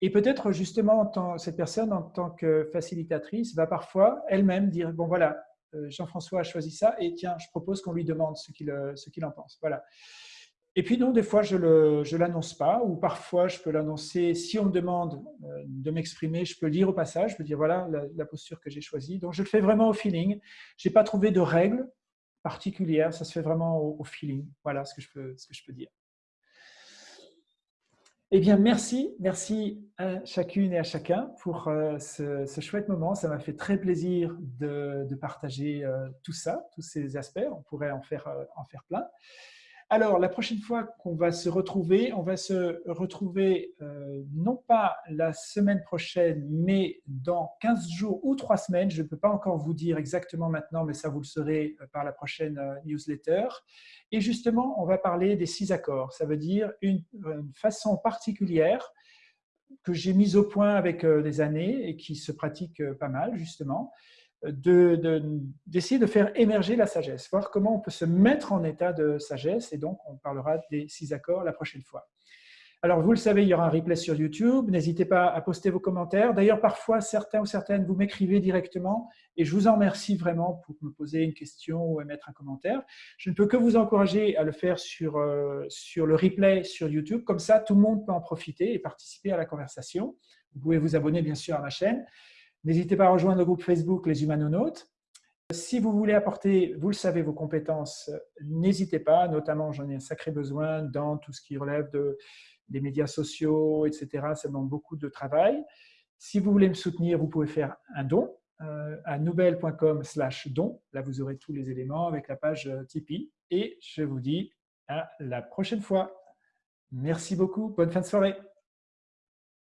Et peut-être justement, cette personne, en tant que facilitatrice, va parfois elle-même dire, bon voilà, euh, Jean-François a choisi ça, et tiens, je propose qu'on lui demande ce qu'il euh, qu'il en pense. Voilà. Et puis non, des fois, je ne l'annonce pas, ou parfois, je peux l'annoncer. Si on me demande euh, de m'exprimer, je peux le dire au passage, je peux dire, voilà la, posture que j'ai choisie. Donc, je le fais vraiment au feeling. Je n'ai pas trouvé de règles particulière, ça se fait vraiment au, feeling. Voilà ce que, je peux, ce que je peux dire. Eh bien, merci, merci à chacune et à chacun pour euh, ce, chouette moment. Ça m'a fait très plaisir de, partager euh, tout ça, tous ces aspects. On pourrait en faire, euh, en faire plein. Alors, la prochaine fois qu'on va se retrouver, on va se retrouver euh, non pas la semaine prochaine, mais dans 15 jours ou 3 semaines. Je ne peux pas encore vous dire exactement maintenant, mais ça vous le saurez euh, par la prochaine euh, newsletter. Et justement, on va parler des six accords. Ça veut dire une, façon particulière que j'ai mise au point avec des années et qui se pratique pas mal, justement, d'essayer de, de, faire émerger la sagesse, voir comment on peut se mettre en état de sagesse, et donc on parlera des six accords la prochaine fois. Alors, vous le savez, il y aura un replay sur YouTube. N'hésitez pas à poster vos commentaires. D'ailleurs, parfois, certains ou certaines, vous m'écrivez directement et je vous en remercie vraiment pour me poser une question ou mettre un commentaire. Je ne peux que vous encourager à le faire sur, euh, sur le replay sur YouTube. Comme ça, tout le monde peut en profiter et participer à la conversation. Vous pouvez vous abonner, bien sûr, à ma chaîne. N'hésitez pas à rejoindre le groupe Facebook Les Humanonautes. Si vous voulez apporter, vous le savez, vos compétences, n'hésitez pas, notamment j'en ai un sacré besoin dans tout ce qui relève de, des médias sociaux, etc. Ça demande beaucoup de travail. Si vous voulez me soutenir, vous pouvez faire un don euh, à nouvelle.com slash don. Là, vous aurez tous les éléments avec la page euh, Tipeee. Et je vous dis à la prochaine fois. Merci beaucoup. Bonne fin de soirée.